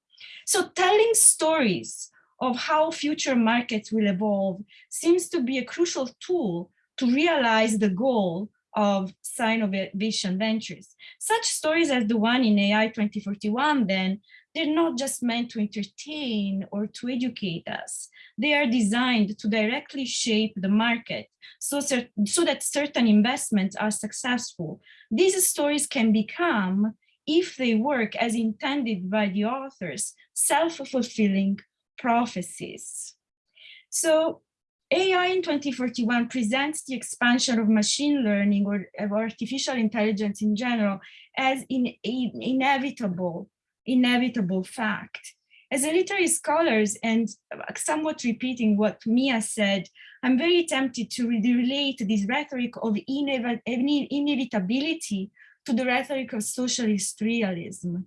So telling stories of how future markets will evolve seems to be a crucial tool to realize the goal of Sinovation Ventures. Such stories as the one in AI 2041 then they're not just meant to entertain or to educate us. They are designed to directly shape the market so, so that certain investments are successful. These stories can become, if they work as intended by the authors, self-fulfilling prophecies. So AI in 2041 presents the expansion of machine learning or artificial intelligence in general as in, in, inevitable inevitable fact. As a literary scholars and somewhat repeating what Mia said, I'm very tempted to relate this rhetoric of inevitability to the rhetoric of socialist realism.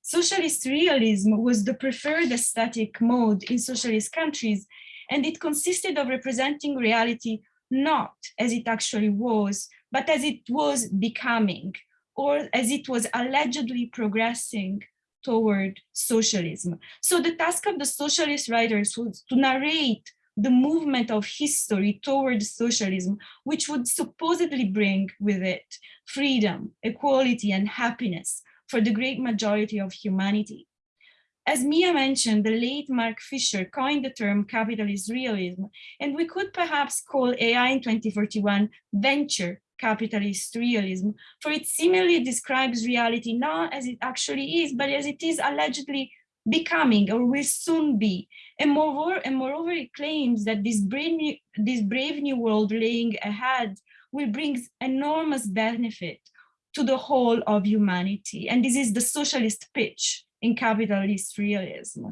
Socialist realism was the preferred aesthetic mode in socialist countries, and it consisted of representing reality not as it actually was, but as it was becoming, or as it was allegedly progressing toward socialism. So the task of the socialist writers was to narrate the movement of history toward socialism, which would supposedly bring with it freedom, equality, and happiness for the great majority of humanity. As Mia mentioned, the late Mark Fisher coined the term capitalist realism, and we could perhaps call AI in 2041 venture capitalist realism, for it similarly describes reality not as it actually is, but as it is allegedly becoming or will soon be. And moreover, and moreover it claims that this brave, new, this brave new world laying ahead will bring enormous benefit to the whole of humanity. And this is the socialist pitch in capitalist realism.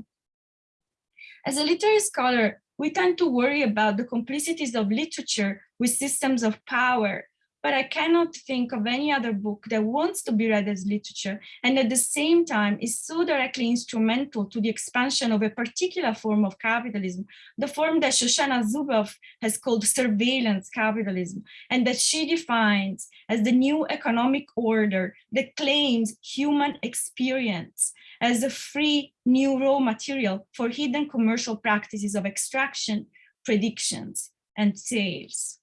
As a literary scholar, we tend to worry about the complicities of literature with systems of power but I cannot think of any other book that wants to be read as literature and at the same time is so directly instrumental to the expansion of a particular form of capitalism, the form that Shoshana Zuboff has called surveillance capitalism, and that she defines as the new economic order that claims human experience as a free new raw material for hidden commercial practices of extraction, predictions, and sales.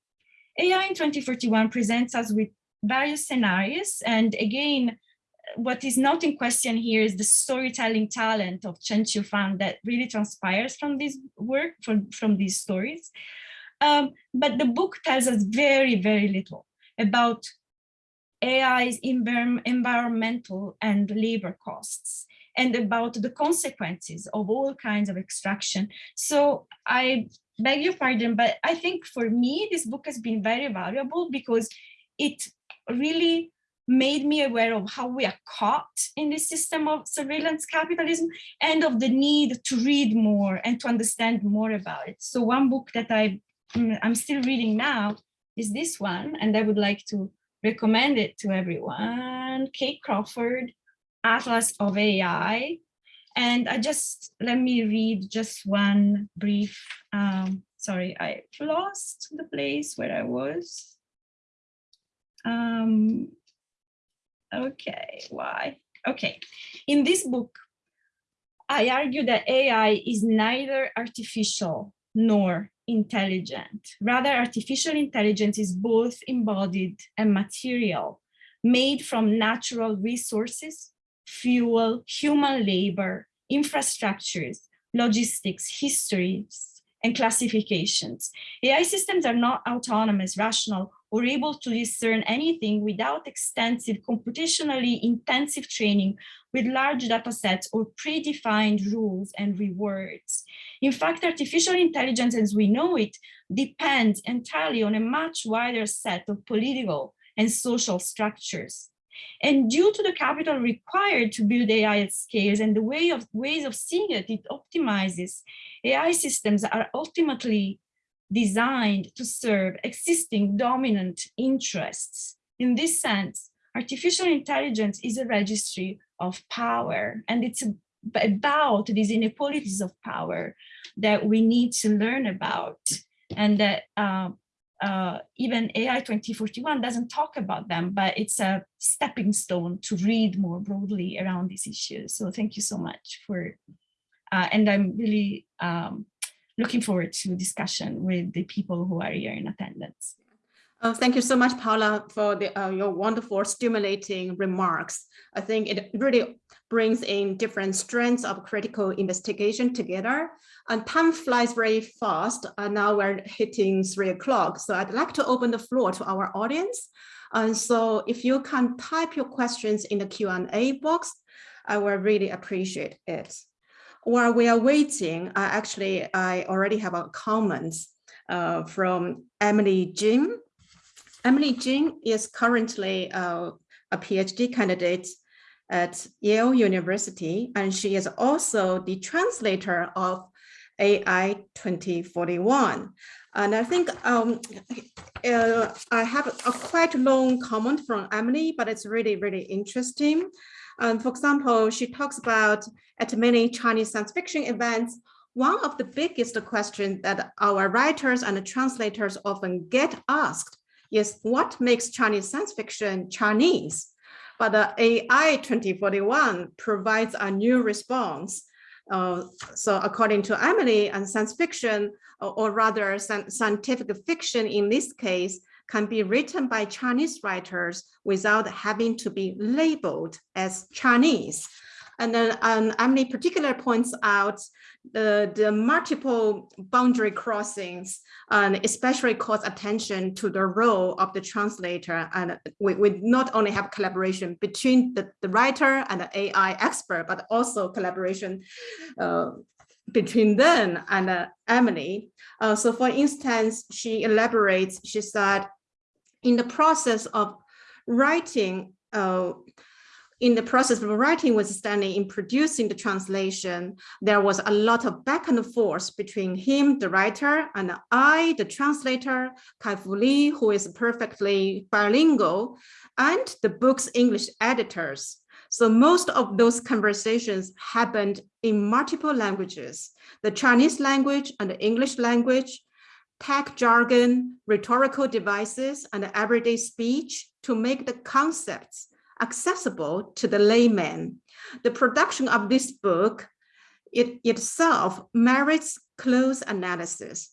AI in 2041 presents us with various scenarios. And again, what is not in question here is the storytelling talent of Chen Qiufan that really transpires from this work, from, from these stories. Um, but the book tells us very, very little about AI's environmental and labor costs. and about the consequences of all kinds of extraction. So I beg your pardon, but I think for me, this book has been very valuable because it really made me aware of how we are caught in this system of surveillance capitalism and of the need to read more and to understand more about it. So one book that I, mm, I'm still reading now is this one, and I would like to recommend it to everyone. Kate Crawford, Atlas of AI. And I just, let me read just one brief, um, sorry, I lost the place where I was. Um, okay, why? Okay, in this book, I argue that AI is neither artificial nor intelligent. Rather, artificial intelligence is both embodied and material, made from natural resources, fuel, human labor, infrastructures, logistics, histories, and classifications. AI systems are not autonomous, rational, or able to discern anything without extensive computationally intensive training with large data sets or predefined rules and rewards. In fact, artificial intelligence as we know it depends entirely on a much wider set of political and social structures. And due to the capital required to build AI at scales and the way of ways of seeing it, it optimizes. AI systems are ultimately designed to serve existing dominant interests. In this sense, artificial intelligence is a registry of power, and it's about these inequalities of power that we need to learn about, and that uh, uh, even AI 2041 doesn't talk about them, but it's a stepping stone to read more broadly around these issues. So thank you so much for, uh, and I'm really um, looking forward to discussion with the people who are here in attendance. Oh, thank you so much, Paula, for the, uh, your wonderful, stimulating remarks. I think it really brings in different strands of critical investigation together. And time flies very fast. And now we're hitting three o'clock. So I'd like to open the floor to our audience. And so if you can type your questions in the Q&A box, I will really appreciate it. While we are waiting, I actually, I already have a comment uh, from Emily Jin. Emily Jin is currently uh, a PhD candidate at Yale University, and she is also the translator of AI 2041. And I think um, uh, I have a quite long comment from Emily, but it's really, really interesting. And for example, she talks about at many Chinese science fiction events, one of the biggest questions that our writers and translators often get asked is what makes Chinese science fiction Chinese? But the AI 2041 provides a new response. Uh, so according to Emily and science fiction, or, rather scientific fiction in this case, can be written by Chinese writers without having to be labeled as Chinese. And then um, Emily particular points out the, the multiple boundary crossings and especially calls attention to the role of the translator. And we, we not only have collaboration between the, the writer and the AI expert, but also collaboration uh, between them and uh, Emily. Uh, so for instance, she elaborates, she said, in the process of writing, uh, in the process of writing with Stanley in producing the translation, there was a lot of back and forth between him, the writer, and I, the translator, Kai-Fu Lee, who is perfectly bilingual, and the book's English editors. So most of those conversations happened in multiple languages, the Chinese language and the English language, tech jargon, rhetorical devices, and everyday speech to make the concepts accessible to the layman. The production of this book it itself merits close analysis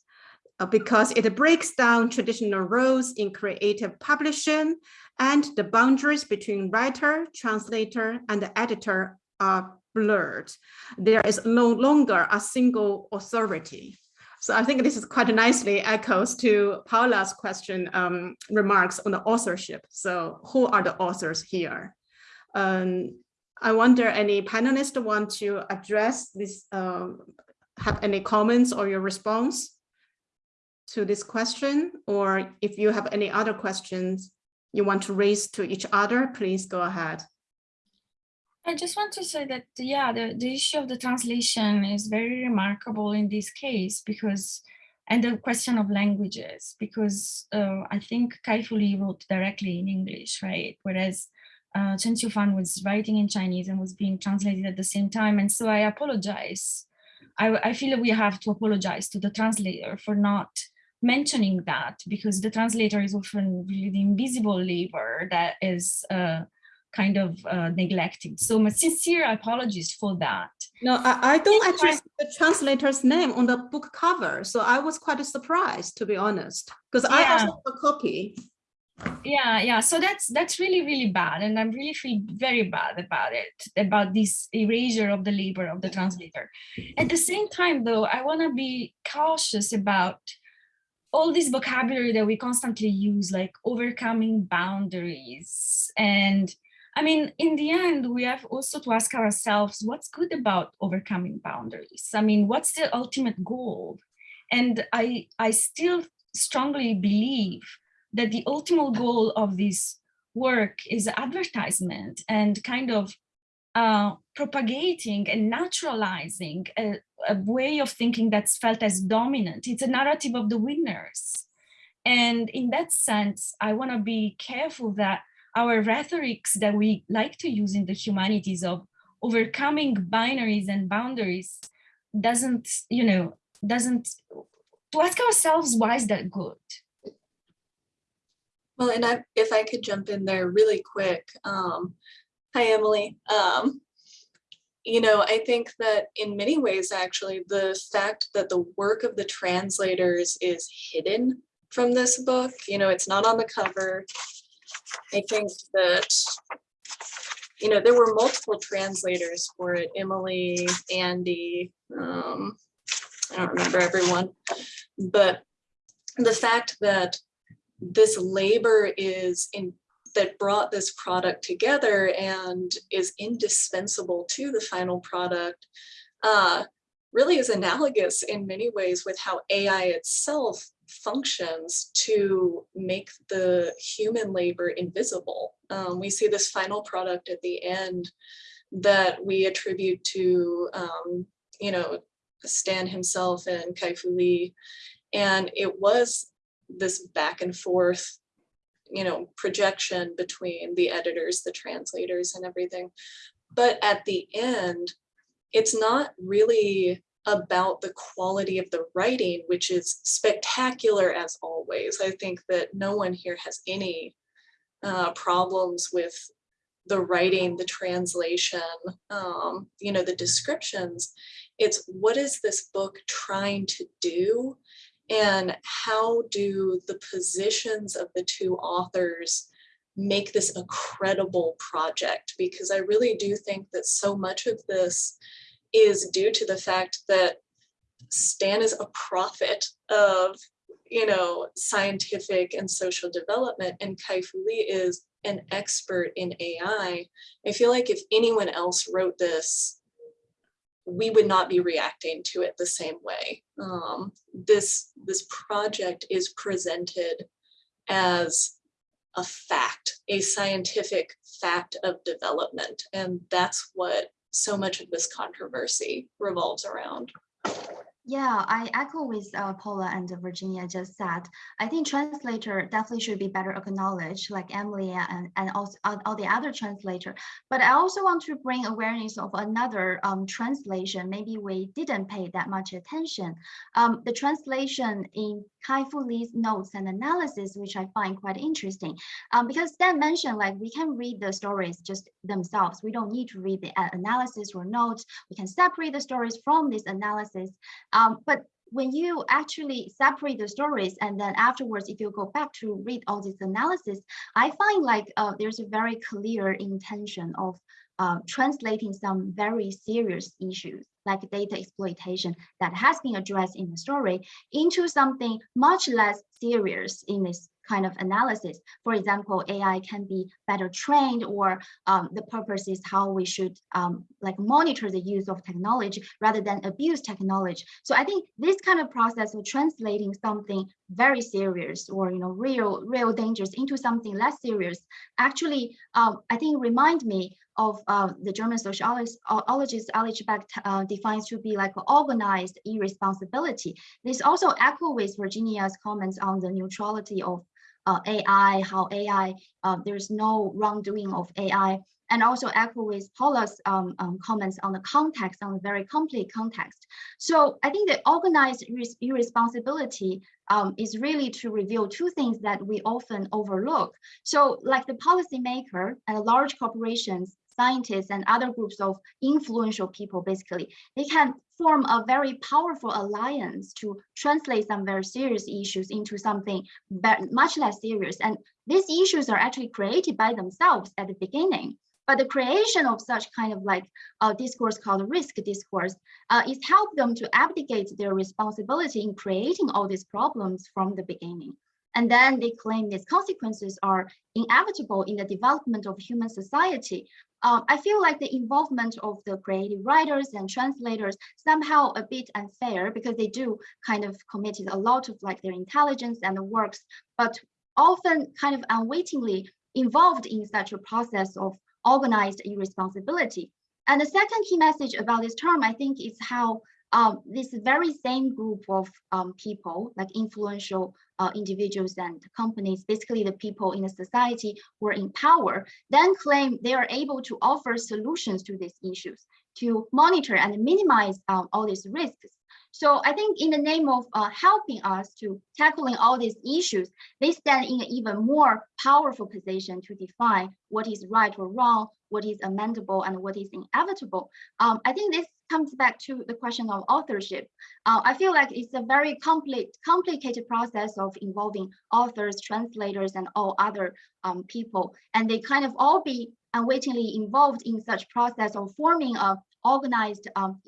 uh, because it breaks down traditional roles in creative publishing and the boundaries between writer, translator, and the editor are blurred. There is no longer a single authority. So I think this is quite nicely echoes to Paula's question um, remarks on the authorship. So who are the authors here? Um, I wonder any panelists want to address this, um, have any comments or your response to this question, or if you have any other questions you want to raise to each other, please go ahead. I just want to say that, yeah, the, the issue of the translation is very remarkable in this case because, and the question of languages, because uh, I think Kai Fu Lee wrote directly in English, right? Whereas uh, Chen Qiufan was writing in Chinese and was being translated at the same time. And so I apologize. I, I feel we have to apologize to the translator for not mentioning that because the translator is often really the invisible labor that is uh, kind of uh, neglected. So my sincere apologies for that. No, I, I don't actually see the translator's name on the book cover. So I was quite surprised, to be honest, because I Yeah. also have a copy. Yeah, yeah. So that's that's really, really bad. And I'm really feel very bad about it, about this erasure of the labor of the translator. At the same time, though, I want to be cautious about all this vocabulary that we constantly use, like overcoming boundaries. And I mean, in the end, we have also to ask ourselves, what's good about overcoming boundaries? I mean, what's the ultimate goal? And I, I still strongly believe that the ultimate goal of this work is advertisement and kind of uh, propagating and naturalizing a, a way of thinking that's felt as dominant. It's a narrative of the winners. And in that sense, I want to be careful that our rhetorics that we like to use in the humanities of overcoming binaries and boundaries doesn't, you know, doesn't, to ask ourselves, why is that good? Well, and I, if I could jump in there really quick. Um, hi, Emily. Um, you know, I think that in many ways, actually, the fact that the work of the translators is hidden from this book, you know, it's not on the cover. I think that, you know, there were multiple translators for it, Emily, Andy, um, I don't remember everyone, but the fact that this labor is in that brought this product together and is indispensable to the final product uh, really is analogous in many ways with how AI itself functions to make the human labor invisible. Um, we see this final product at the end that we attribute to, um, you know, Stan himself and Kai Fu Lee. And it was this back and forth you know, projection between the editors, the translators and everything. But at the end, it's not really about the quality of the writing, which is spectacular as always. I think that no one here has any uh, problems with the writing, the translation, um, you know, the descriptions. It's what is this book trying to do and how do the positions of the two authors make this a credible project? Because I really do think that so much of this is due to the fact that Stan is a prophet of, you know, scientific and social development, and Kai Fu Lee is an expert in AI. I feel like if anyone else wrote this, we would not be reacting to it the same way. Um, this, this project is presented as a fact, a scientific fact of development. And that's what so much of this controversy revolves around. Yeah, I echo with uh, Paula and Virginia just said. I think translator definitely should be better acknowledged, like Emily and, and also all, all the other translator. But I also want to bring awareness of another um, translation. Maybe we didn't pay that much attention. Um, the translation in Kai Fu Lee's notes and analysis, which I find quite interesting. Um, because Stan mentioned like we can read the stories just themselves. We don't need to read the uh, analysis or notes. We can separate the stories from this analysis. Um, but when you actually separate the stories and then afterwards, if you go back to read all this analysis, I find like uh, there's a very clear intention of uh, translating some very serious issues like data exploitation that has been addressed in the story into something much less serious in this kind of analysis. For example, AI can be better trained or um, the purpose is how we should um, like monitor the use of technology rather than abuse technology. So I think this kind of process of translating something very serious or you know real real dangers into something less serious actually um, I think remind me of uh, the German sociologist Ulrich Beck uh, defines to be like organized irresponsibility. This also echo with Virginia's comments on the neutrality of uh, AI, how AI, uh, there's no wrongdoing of AI, and also echo with Paula's um, um, comments on the context, on the very complete context. So I think the organized irresponsibility um, is really to reveal two things that we often overlook. So like the policymaker and large corporations scientists and other groups of influential people, basically, they can form a very powerful alliance to translate some very serious issues into something much less serious. And these issues are actually created by themselves at the beginning. But the creation of such kind of like a discourse called risk discourse uh, is help them to abdicate their responsibility in creating all these problems from the beginning. And then they claim these consequences are inevitable in the development of human society. Uh, I feel like the involvement of the creative writers and translators somehow a bit unfair because they do kind of committed a lot of like their intelligence and the works, but often kind of unwittingly involved in such a process of organized irresponsibility. And the second key message about this term, I think, is how um, this very same group of um, people, like influential uh, individuals and companies, basically the people in the society who are in power, then claim they are able to offer solutions to these issues, to monitor and minimize um, all these risks. So I think in the name of uh, helping us to tackling all these issues, they stand in an even more powerful position to define what is right or wrong, what is amendable and what is inevitable. Um, I think this comes back to the question of authorship. Uh, I feel like it's a very complete, complicated process of involving authors, translators, and all other um, people. And they kind of all be unwittingly involved in such process of forming a organized um,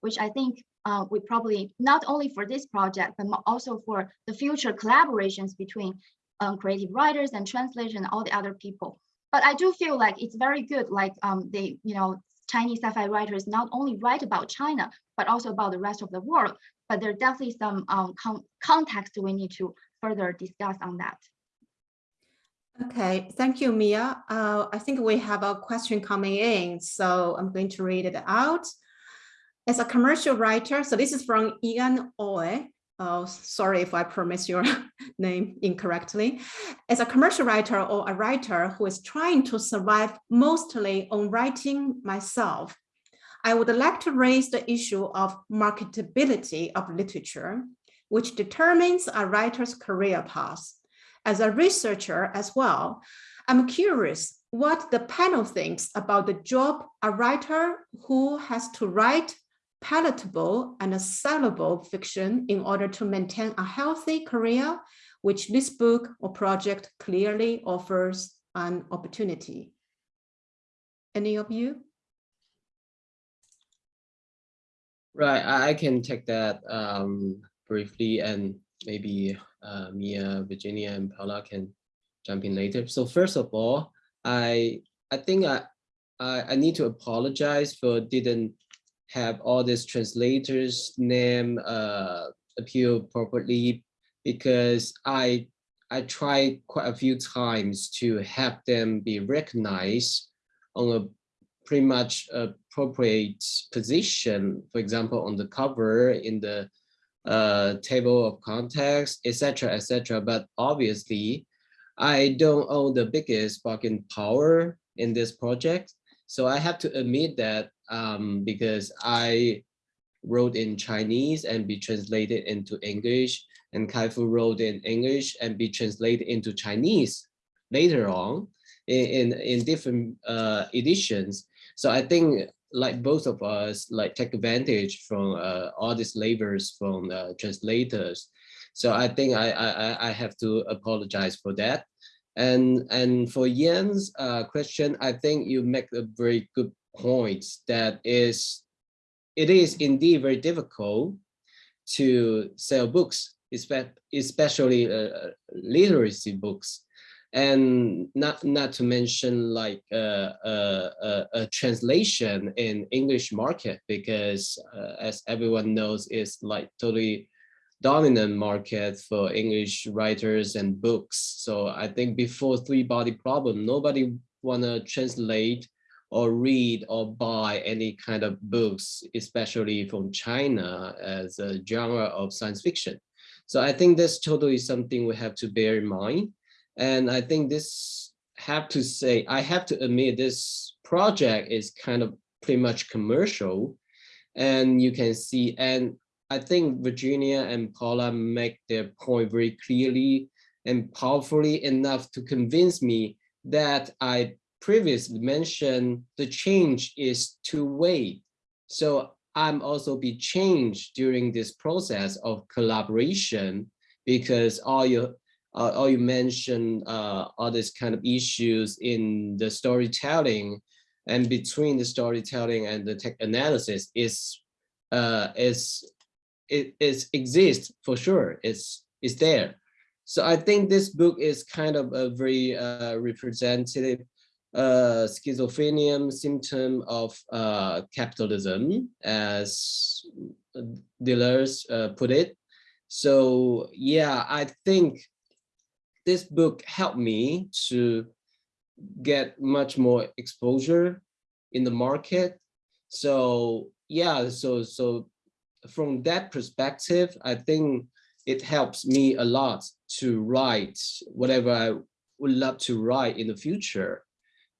which I think uh, we probably not only for this project, but also for the future collaborations between um, creative writers and translators and all the other people. But I do feel like it's very good, like um, they, you know, Chinese sci-fi writers not only write about China, but also about the rest of the world. But there are definitely some um, con context we need to further discuss on that. Okay, thank you, Mia. Uh, I think we have a question coming in, so I'm going to read it out. As a commercial writer, so this is from Ian Oe. Oh, sorry if I pronounce your name incorrectly. As a commercial writer or a writer who is trying to survive mostly on writing myself, I would like to raise the issue of marketability of literature, which determines a writer's career path. As a researcher as well, I'm curious what the panel thinks about the job a writer who has to write palatable and sellable fiction in order to maintain a healthy career, which this book or project clearly offers an opportunity. Any of you? Right, I can take that um, briefly and maybe uh, Mia, Virginia, and Paula can jump in later. So first of all, I I think I I, I need to apologize for didn't have all these translators name uh, appear properly because I I tried quite a few times to have them be recognized on a pretty much appropriate position, for example, on the cover in the uh, table of context, etc., etc. But obviously, I don't own the biggest bargain power in this project. So I have to admit that um, because I wrote in Chinese and be translated into English and Kai-Fu wrote in English and be translated into Chinese later on in, in, in different uh, editions. So I think like both of us like take advantage from uh, all these labors from uh, translators. So I think I, I, I have to apologize for that. And, and for Yan's uh, question, I think you make a very good point that is, it is indeed very difficult to sell books espe- especially uh, literacy books and not not to mention like uh, uh, uh, a translation in English market because uh, as everyone knows it's like totally dominant market for English writers and books. So I think before Three Body Problem, nobody wanna translate or read or buy any kind of books, especially from China as a genre of science fiction. So I think this totally is something we have to bear in mind. And I think this have to say, I have to admit this project is kind of pretty much commercial. And you can see, and I think Virginia and Paula make their point very clearly and powerfully enough to convince me that I previously mentioned the change is two-way. So I'm also be changed during this process of collaboration because all you uh, all you mentioned uh, all these kind of issues in the storytelling and between the storytelling and the tech analysis is uh, is it is exists for sure. It's it's there. So I think this book is kind of a very uh, representative uh, schizophrenia symptom of uh, capitalism, as Deleuze uh, put it. So yeah, I think this book helped me to get much more exposure in the market. So yeah, so so from that perspective, I think it helps me a lot to write whatever I would love to write in the future.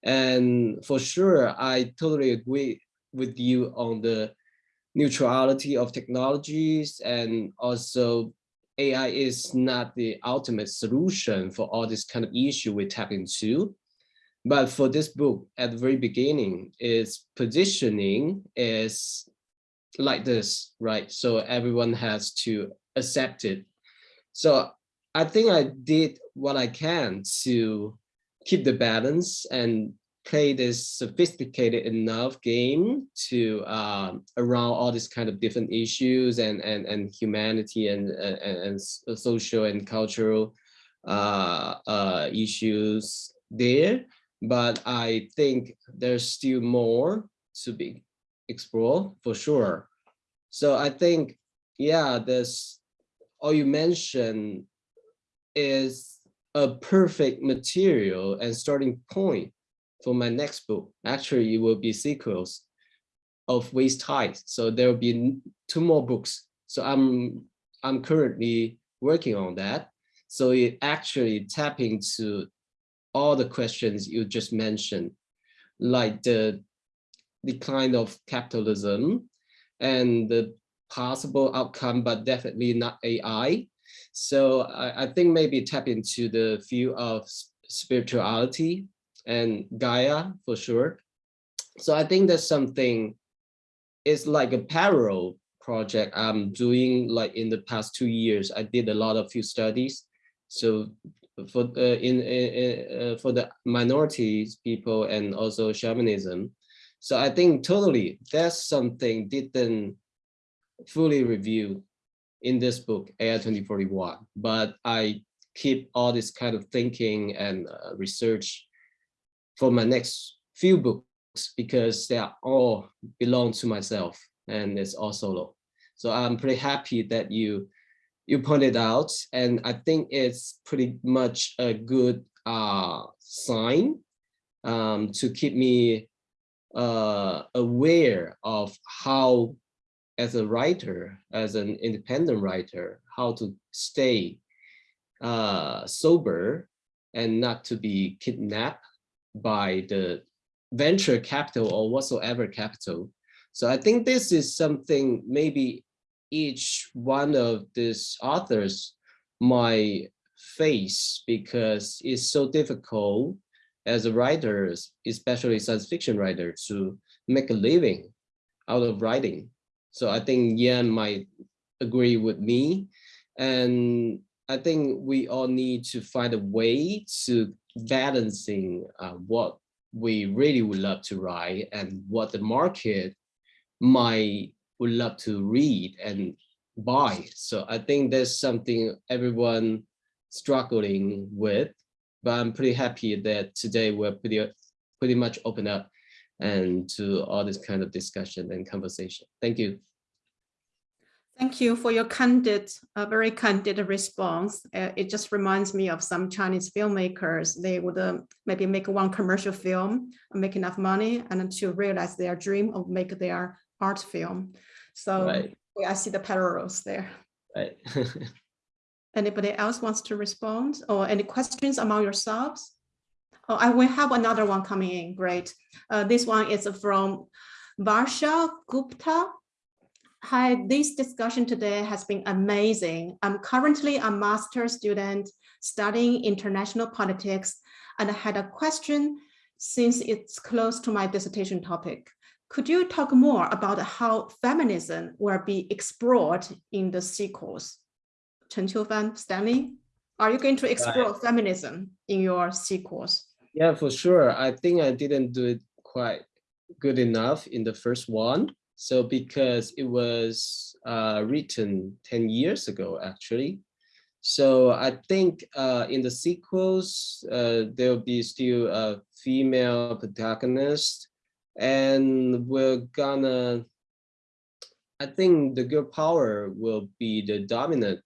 And for sure, I totally agree with you on the neutrality of technologies and also AI is not the ultimate solution for all this kind of issue we tap into. But for this book, at the very beginning, its positioning is like this, right? So everyone has to accept it. So I think I did what I can to keep the balance and play this sophisticated enough game to uh, around all these kind of different issues and and and humanity and and, and social and cultural uh, uh, issues there. But I think there's still more to be explored for sure. So I think, yeah, this all you mentioned is a perfect material and starting point for my next book. Actually, it will be sequels of Waste Tide. So there will be two more books. So I'm I'm currently working on that. So it actually tap into all the questions you just mentioned, like the decline of capitalism and the possible outcome, but definitely not AI. So I, I think maybe tap into the field of spirituality and Gaia for sure. So I think that's something, it's like a parallel project I'm doing like in the past two years. I did a lot of few studies. So for uh, in, in uh, for the minorities people and also shamanism. So I think totally that's something didn't fully review in this book AI 2041, but I keep all this kind of thinking and uh, research for my next few books because they are all belong to myself and it's all solo. So I'm pretty happy that you you pointed out, and I think it's pretty much a good uh, sign um, to keep me uh, aware of how, as a writer, as an independent writer, how to stay uh, sober and not to be kidnapped by the venture capital or whatsoever capital. So I think this is something maybe each one of these authors might face because it's so difficult as a writer, especially science fiction writer, to make a living out of writing. So I think Yan might agree with me. And I think we all need to find a way to balancing uh, what we really would love to write and what the market might would love to read and buy. So I think that's something everyone struggling with, but I'm pretty happy that today we're pretty, pretty much open up and to all this kind of discussion and conversation. Thank you. Thank you for your candid, uh, very candid response. Uh, it just reminds me of some Chinese filmmakers. They would uh, maybe make one commercial film, make enough money, and then to realize their dream of make their art film. So Right. I see the parallels there. Right. Anybody else wants to respond or any questions among yourselves? Oh, I will have another one coming in. Great. Uh, this one is from Varsha Gupta. Hi, this discussion today has been amazing. I'm currently a master's student studying international politics and I had a question since it's close to my dissertation topic. Could you talk more about how feminism will be explored in the sequels? Chen Qiufan, Stanley, are you going to explore feminism in your sequels? Yeah, for sure. I think I didn't do it quite good enough in the first one. So because it was uh, written 10 years ago, actually. So I think uh, in the sequels, uh, there'll be still a female protagonist and we're gonna, I think the girl power will be the dominant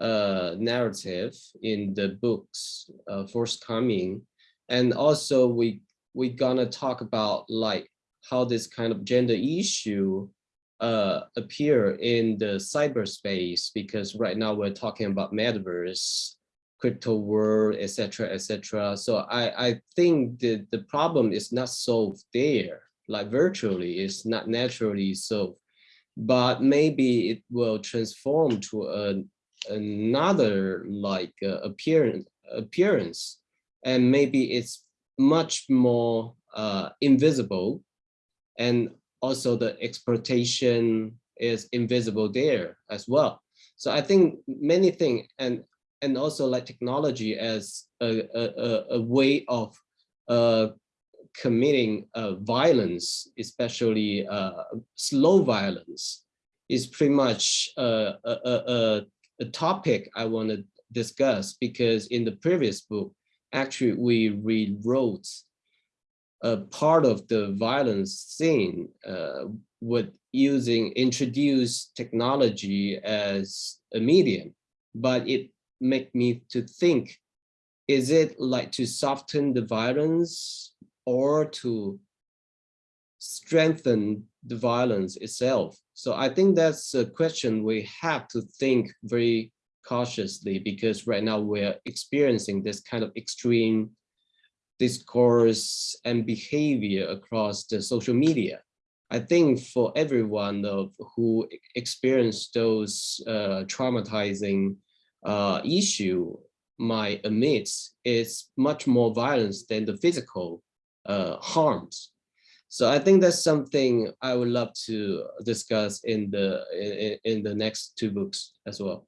uh, narrative in the books uh, forthcoming. And also we, we gonna talk about like how this kind of gender issue uh, appear in the cyberspace, because right now we're talking about metaverse, crypto world, etc., etc. So I, I think the, the problem is not solved there, like virtually, it's not naturally solved, but maybe it will transform to a, another like uh, appearance, appearance, and maybe it's much more uh, invisible and also the exploitation is invisible there as well. So I think many things and and also like technology as a, a, a way of uh, committing uh, violence, especially uh, slow violence, is pretty much uh, a, a, a, a topic I want to discuss because in the previous book, actually we rewrote a part of the violence scene uh, with using introduce technology as a medium, but it make me to think, is it like to soften the violence or to strengthen the violence itself? So I think that's a question we have to think very cautiously because right now we're experiencing this kind of extreme discourse and behavior across the social media. I think for everyone of who experienced those uh, traumatizing uh, issue might admit it's much more violence than the physical uh, harms. So I think that's something I would love to discuss in the in, in the next two books as well.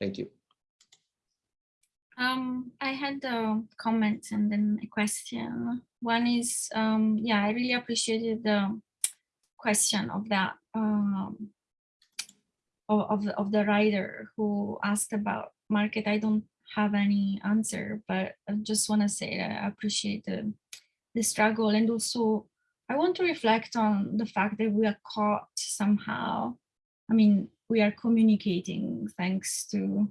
Thank you. Um, I had a comment and then a question. One is, um, yeah, I really appreciated the question of that um, of, of the writer who asked about market. I don't have any answer, but I just want to say that I appreciate the, the struggle and also I want to reflect on the fact that we are caught somehow. I mean, we are communicating thanks to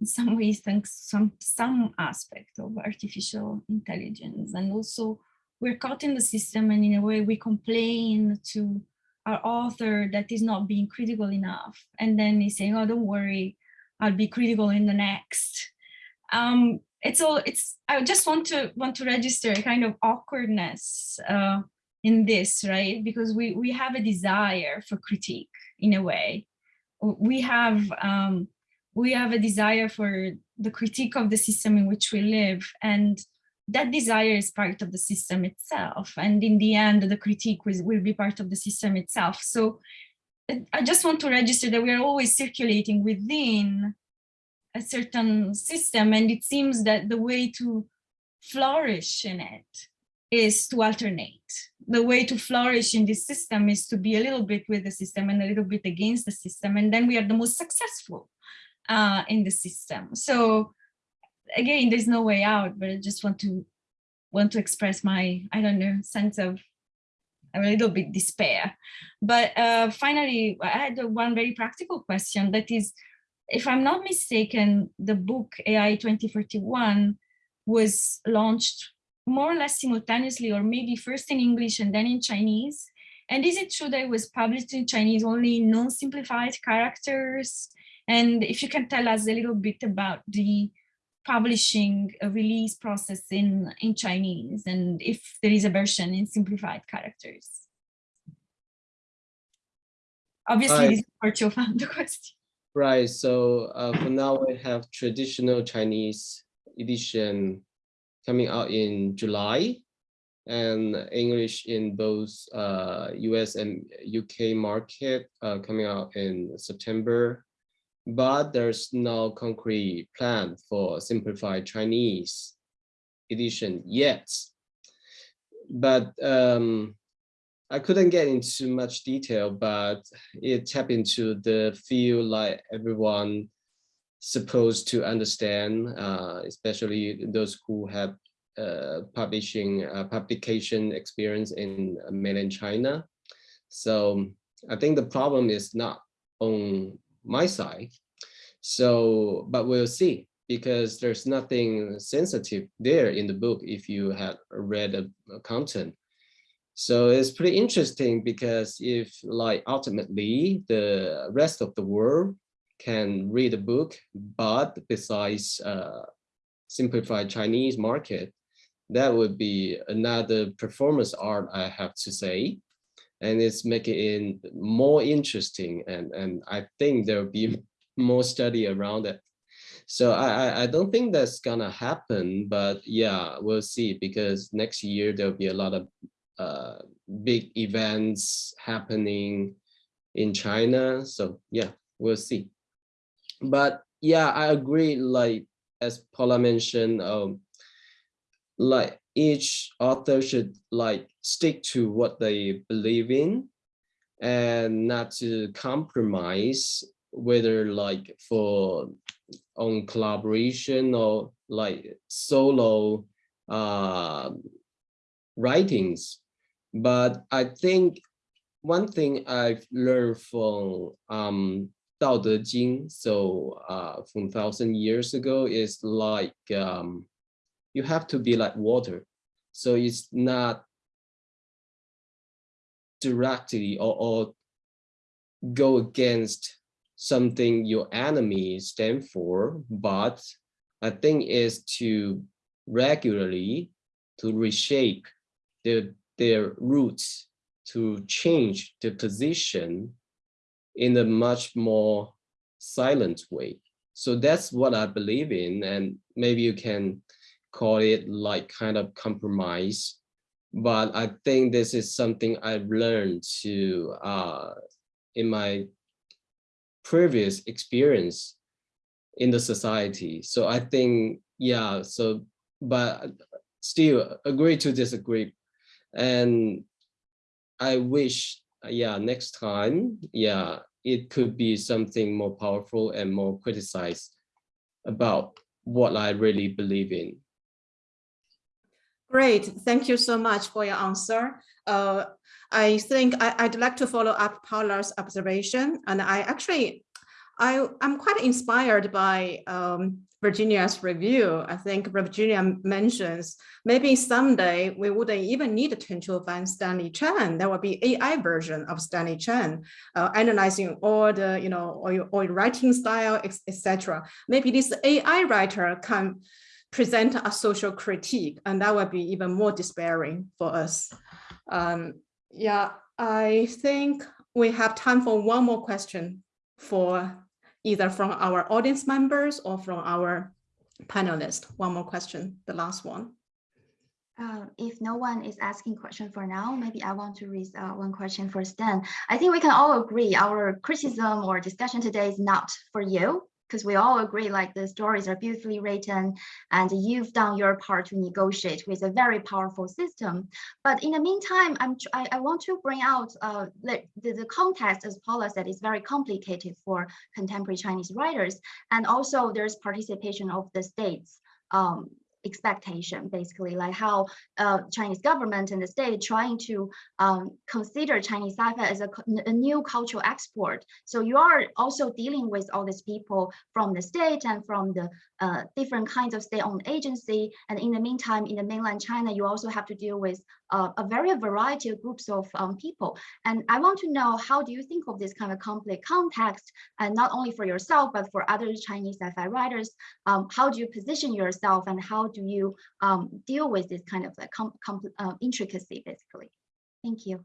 in some ways thanks some some aspect of artificial intelligence. And also we're caught in the system and in a way we complain to our author that is not being critical enough. And then he's saying oh don't worry i'll be critical in the next. Um it's all it's i just want to want to register a kind of awkwardness uh in this right? Because we we have a desire for critique in a way we have um we have a desire for the critique of the system in which we live and that desire is part of the system itself and in the end the critique will, will be part of the system itself. So i just want to register that we are always circulating within a certain system and it seems that the way to flourish in it is to alternate the way to flourish in this system is to be a little bit with the system and a little bit against the system. And then we are the most successful uh, in the system. So again, there's no way out, but I just want to want to express my, I don't know, sense of a little bit despair. But uh, finally, I had one very practical question that is, if I'm not mistaken, the book AI 2041 was launched more or less simultaneously, or maybe first in English and then in Chinese. And is it true that it was published in Chinese only in non-simplified characters? And if you can tell us a little bit about the publishing a release process in, in Chinese and if there is a version in simplified characters. Obviously, Right. this is for Qiufan, the question. Right, so uh, for now we have traditional Chinese edition coming out in July and English in both uh, US and UK market uh, coming out in September. But there's no concrete plan for simplified Chinese edition yet. But um, I couldn't get into much detail, but it tap into the feel like everyone supposed to understand, uh, especially those who have uh, publishing uh, publication experience in mainland China. So I think the problem is not on my side. So, but we'll see because there's nothing sensitive there in the book if you had read a content. So it's pretty interesting because if like ultimately the rest of the world can read a book, but besides uh, simplified Chinese market, that would be another performance art, I have to say. And it's making it more interesting. And, and I think there'll be more study around it. So I, I, don't think that's gonna happen, but yeah, we'll see because next year there'll be a lot of uh, big events happening in China. So yeah, we'll see. But yeah, I agree. Like as Paula mentioned, um, like each author should like stick to what they believe in and not to compromise whether like for on collaboration or like solo uh, writings. But I think one thing I've learned from um, Dao De Jing, so uh, from thousand years ago, is like um, you have to be like water. So it's not directly or, or go against something your enemy stand for, but I think is to regularly to reshape their, their roots to change the position in a much more silent way. So that's what I believe in. And maybe you can call it like kind of compromise. But I think this is something I've learned to uh, in my previous experience in the society. So I think, yeah, so, but still agree to disagree. And I wish, yeah, next time, yeah, it could be something more powerful and more criticized about what I really believe in. Great, thank you so much for your answer. Uh, I think I, would like to follow up Paula's observation, and I actually, I, I'm quite inspired by um, Virginia's review. I think Virginia mentions maybe someday we wouldn't even need Chen Qiufan Stanley Chen. There will be AI version of Stanley Chen, uh, analyzing all the, you know, or your writing style, etc. Maybe this AI writer can present a social critique, and that would be even more despairing for us. Um, yeah, I think we have time for one more question for either from our audience members or from our panelists. One more question, the last one. Uh, if no one is asking question for now, maybe I want to raise uh, one question for Stan. I think we can all agree our criticism or discussion today is not for you, because we all agree like the stories are beautifully written and you've done your part to negotiate with a very powerful system. But in the meantime, I'm I, I want to bring out uh, the, the context, as Paula said, is very complicated for contemporary Chinese writers. And also there's participation of the states um, expectation, basically, like how uh, Chinese government and the state trying to um, consider Chinese sci-fi as a, a, new cultural export. So you are also dealing with all these people from the state and from the uh, different kinds of state-owned agency. And in the meantime, in the mainland China, you also have to deal with uh, a very variety of groups of um, people. And I want to know, how do you think of this kind of complex context, and not only for yourself, but for other Chinese sci-fi writers, um, how do you position yourself and how do you um, deal with this kind of like uh, intricacy, basically? Thank you.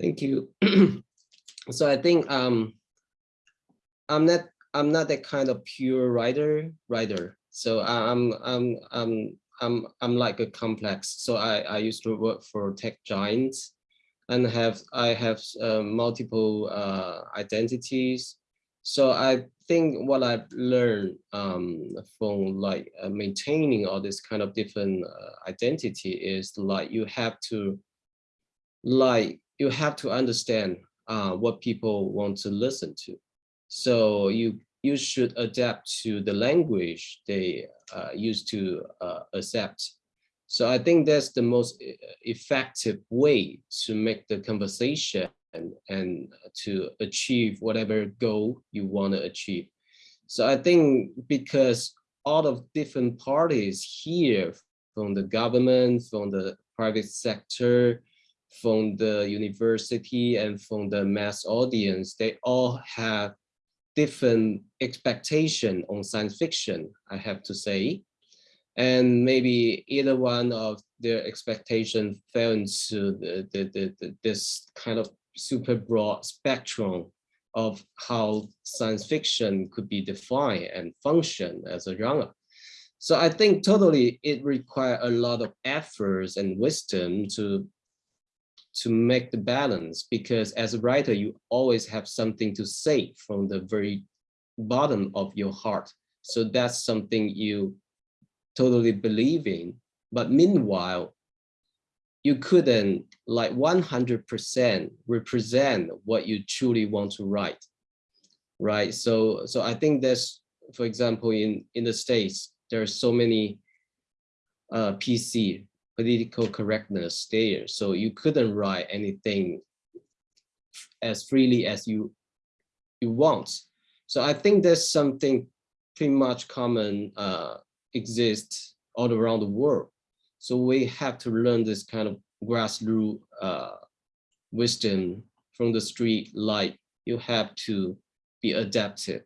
Thank you. so I think um, I'm not I'm not that kind of pure writer writer. So I'm I'm I'm I'm I'm like a complex. So I I used to work for tech giants, and have I have uh, multiple uh, identities. So I think what I've learned um, from like uh, maintaining all this kind of different uh, identity is like you have to like you have to understand uh, what people want to listen to. So you you should adapt to the language they uh, used to uh, accept. So I think that's the most effective way to make the conversation and, and to achieve whatever goal you want to achieve. So I think because all of different parties here from the government, from the private sector, from the university and from the mass audience, they all have different expectation on science fiction, I have to say. And maybe either one of their expectation fell into the, the, the, the, this kind of super broad spectrum of how science fiction could be defined and function as a genre. So I think totally it requires a lot of efforts and wisdom to to make the balance because as a writer, you always have something to say from the very bottom of your heart. So that's something you totally believe in. But meanwhile, you couldn't like 100% represent what you truly want to write, right? So, so I think there's, for example, in, in the States, there are so many uh, PC, political correctness there. So you couldn't write anything as freely as you you want. So I think there's something pretty much common uh, exists all around the world. So we have to learn this kind of grassroots uh, wisdom from the street, like you have to be adaptive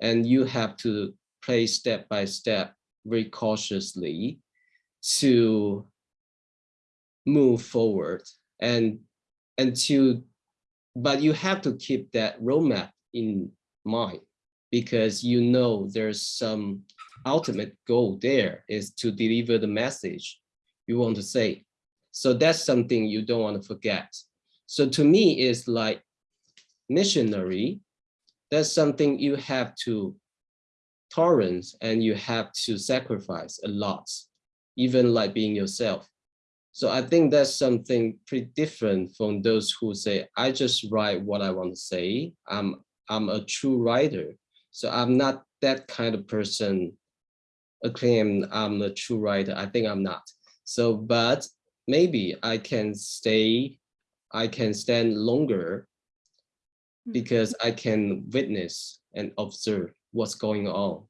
and you have to play step by step very cautiously to move forward. And and to but you have to keep that roadmap in mind because you know there's some ultimate goal there is to deliver the message you want to say. So that's something you don't want to forget. So to me it's like missionary. That's something you have to tolerance and you have to sacrifice a lot even like being yourself so I think that's something pretty different from those who say, I just write what I want to say. I'm, I'm a true writer. So I'm not that kind of person acclaim I'm a true writer. I think I'm not. So, but maybe I can stay, I can stand longer Hmm. because I can witness and observe what's going on.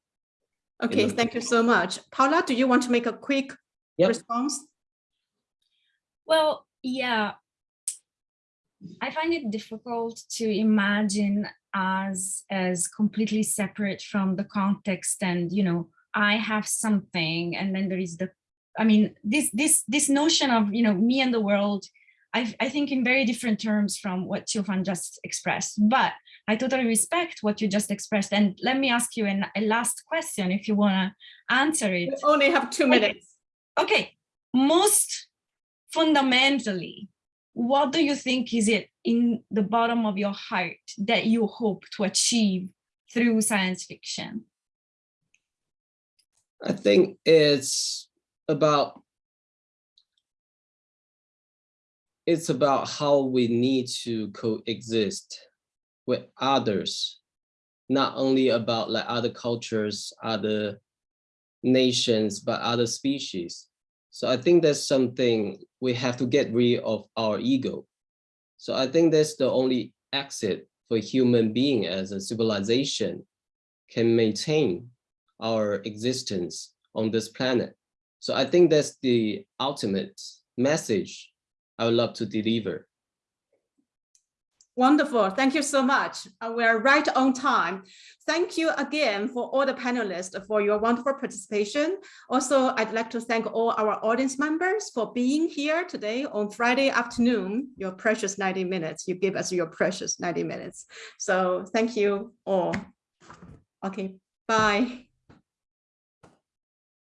Okay, thank you so much. Paula, do you want to make a quick Yep. response? Well, yeah, I find it difficult to imagine us as completely separate from the context and, you know, I have something and then there is the, I mean, this, this, this notion of, you know, me and the world, I, I think in very different terms from what Qiufan just expressed, but I totally respect what you just expressed. And let me ask you an, a last question if you want to answer it. We only have two minutes. Okay, most fundamentally, what do you think is it in the bottom of your heart that you hope to achieve through science fiction? I think it's about it's about how we need to coexist with others, not only about like other cultures, other nations, but other species. So I think that's something we have to get rid of our ego. So I think that's the only exit for human being as a civilization can maintain our existence on this planet. So I think that's the ultimate message I would love to deliver. Wonderful. Thank you so much. Uh, We're right on time. Thank you again for all the panelists for your wonderful participation. Also, I'd like to thank all our audience members for being here today on Friday afternoon, your precious 90 minutes. You give us your precious 90 minutes. So thank you all. Okay, bye.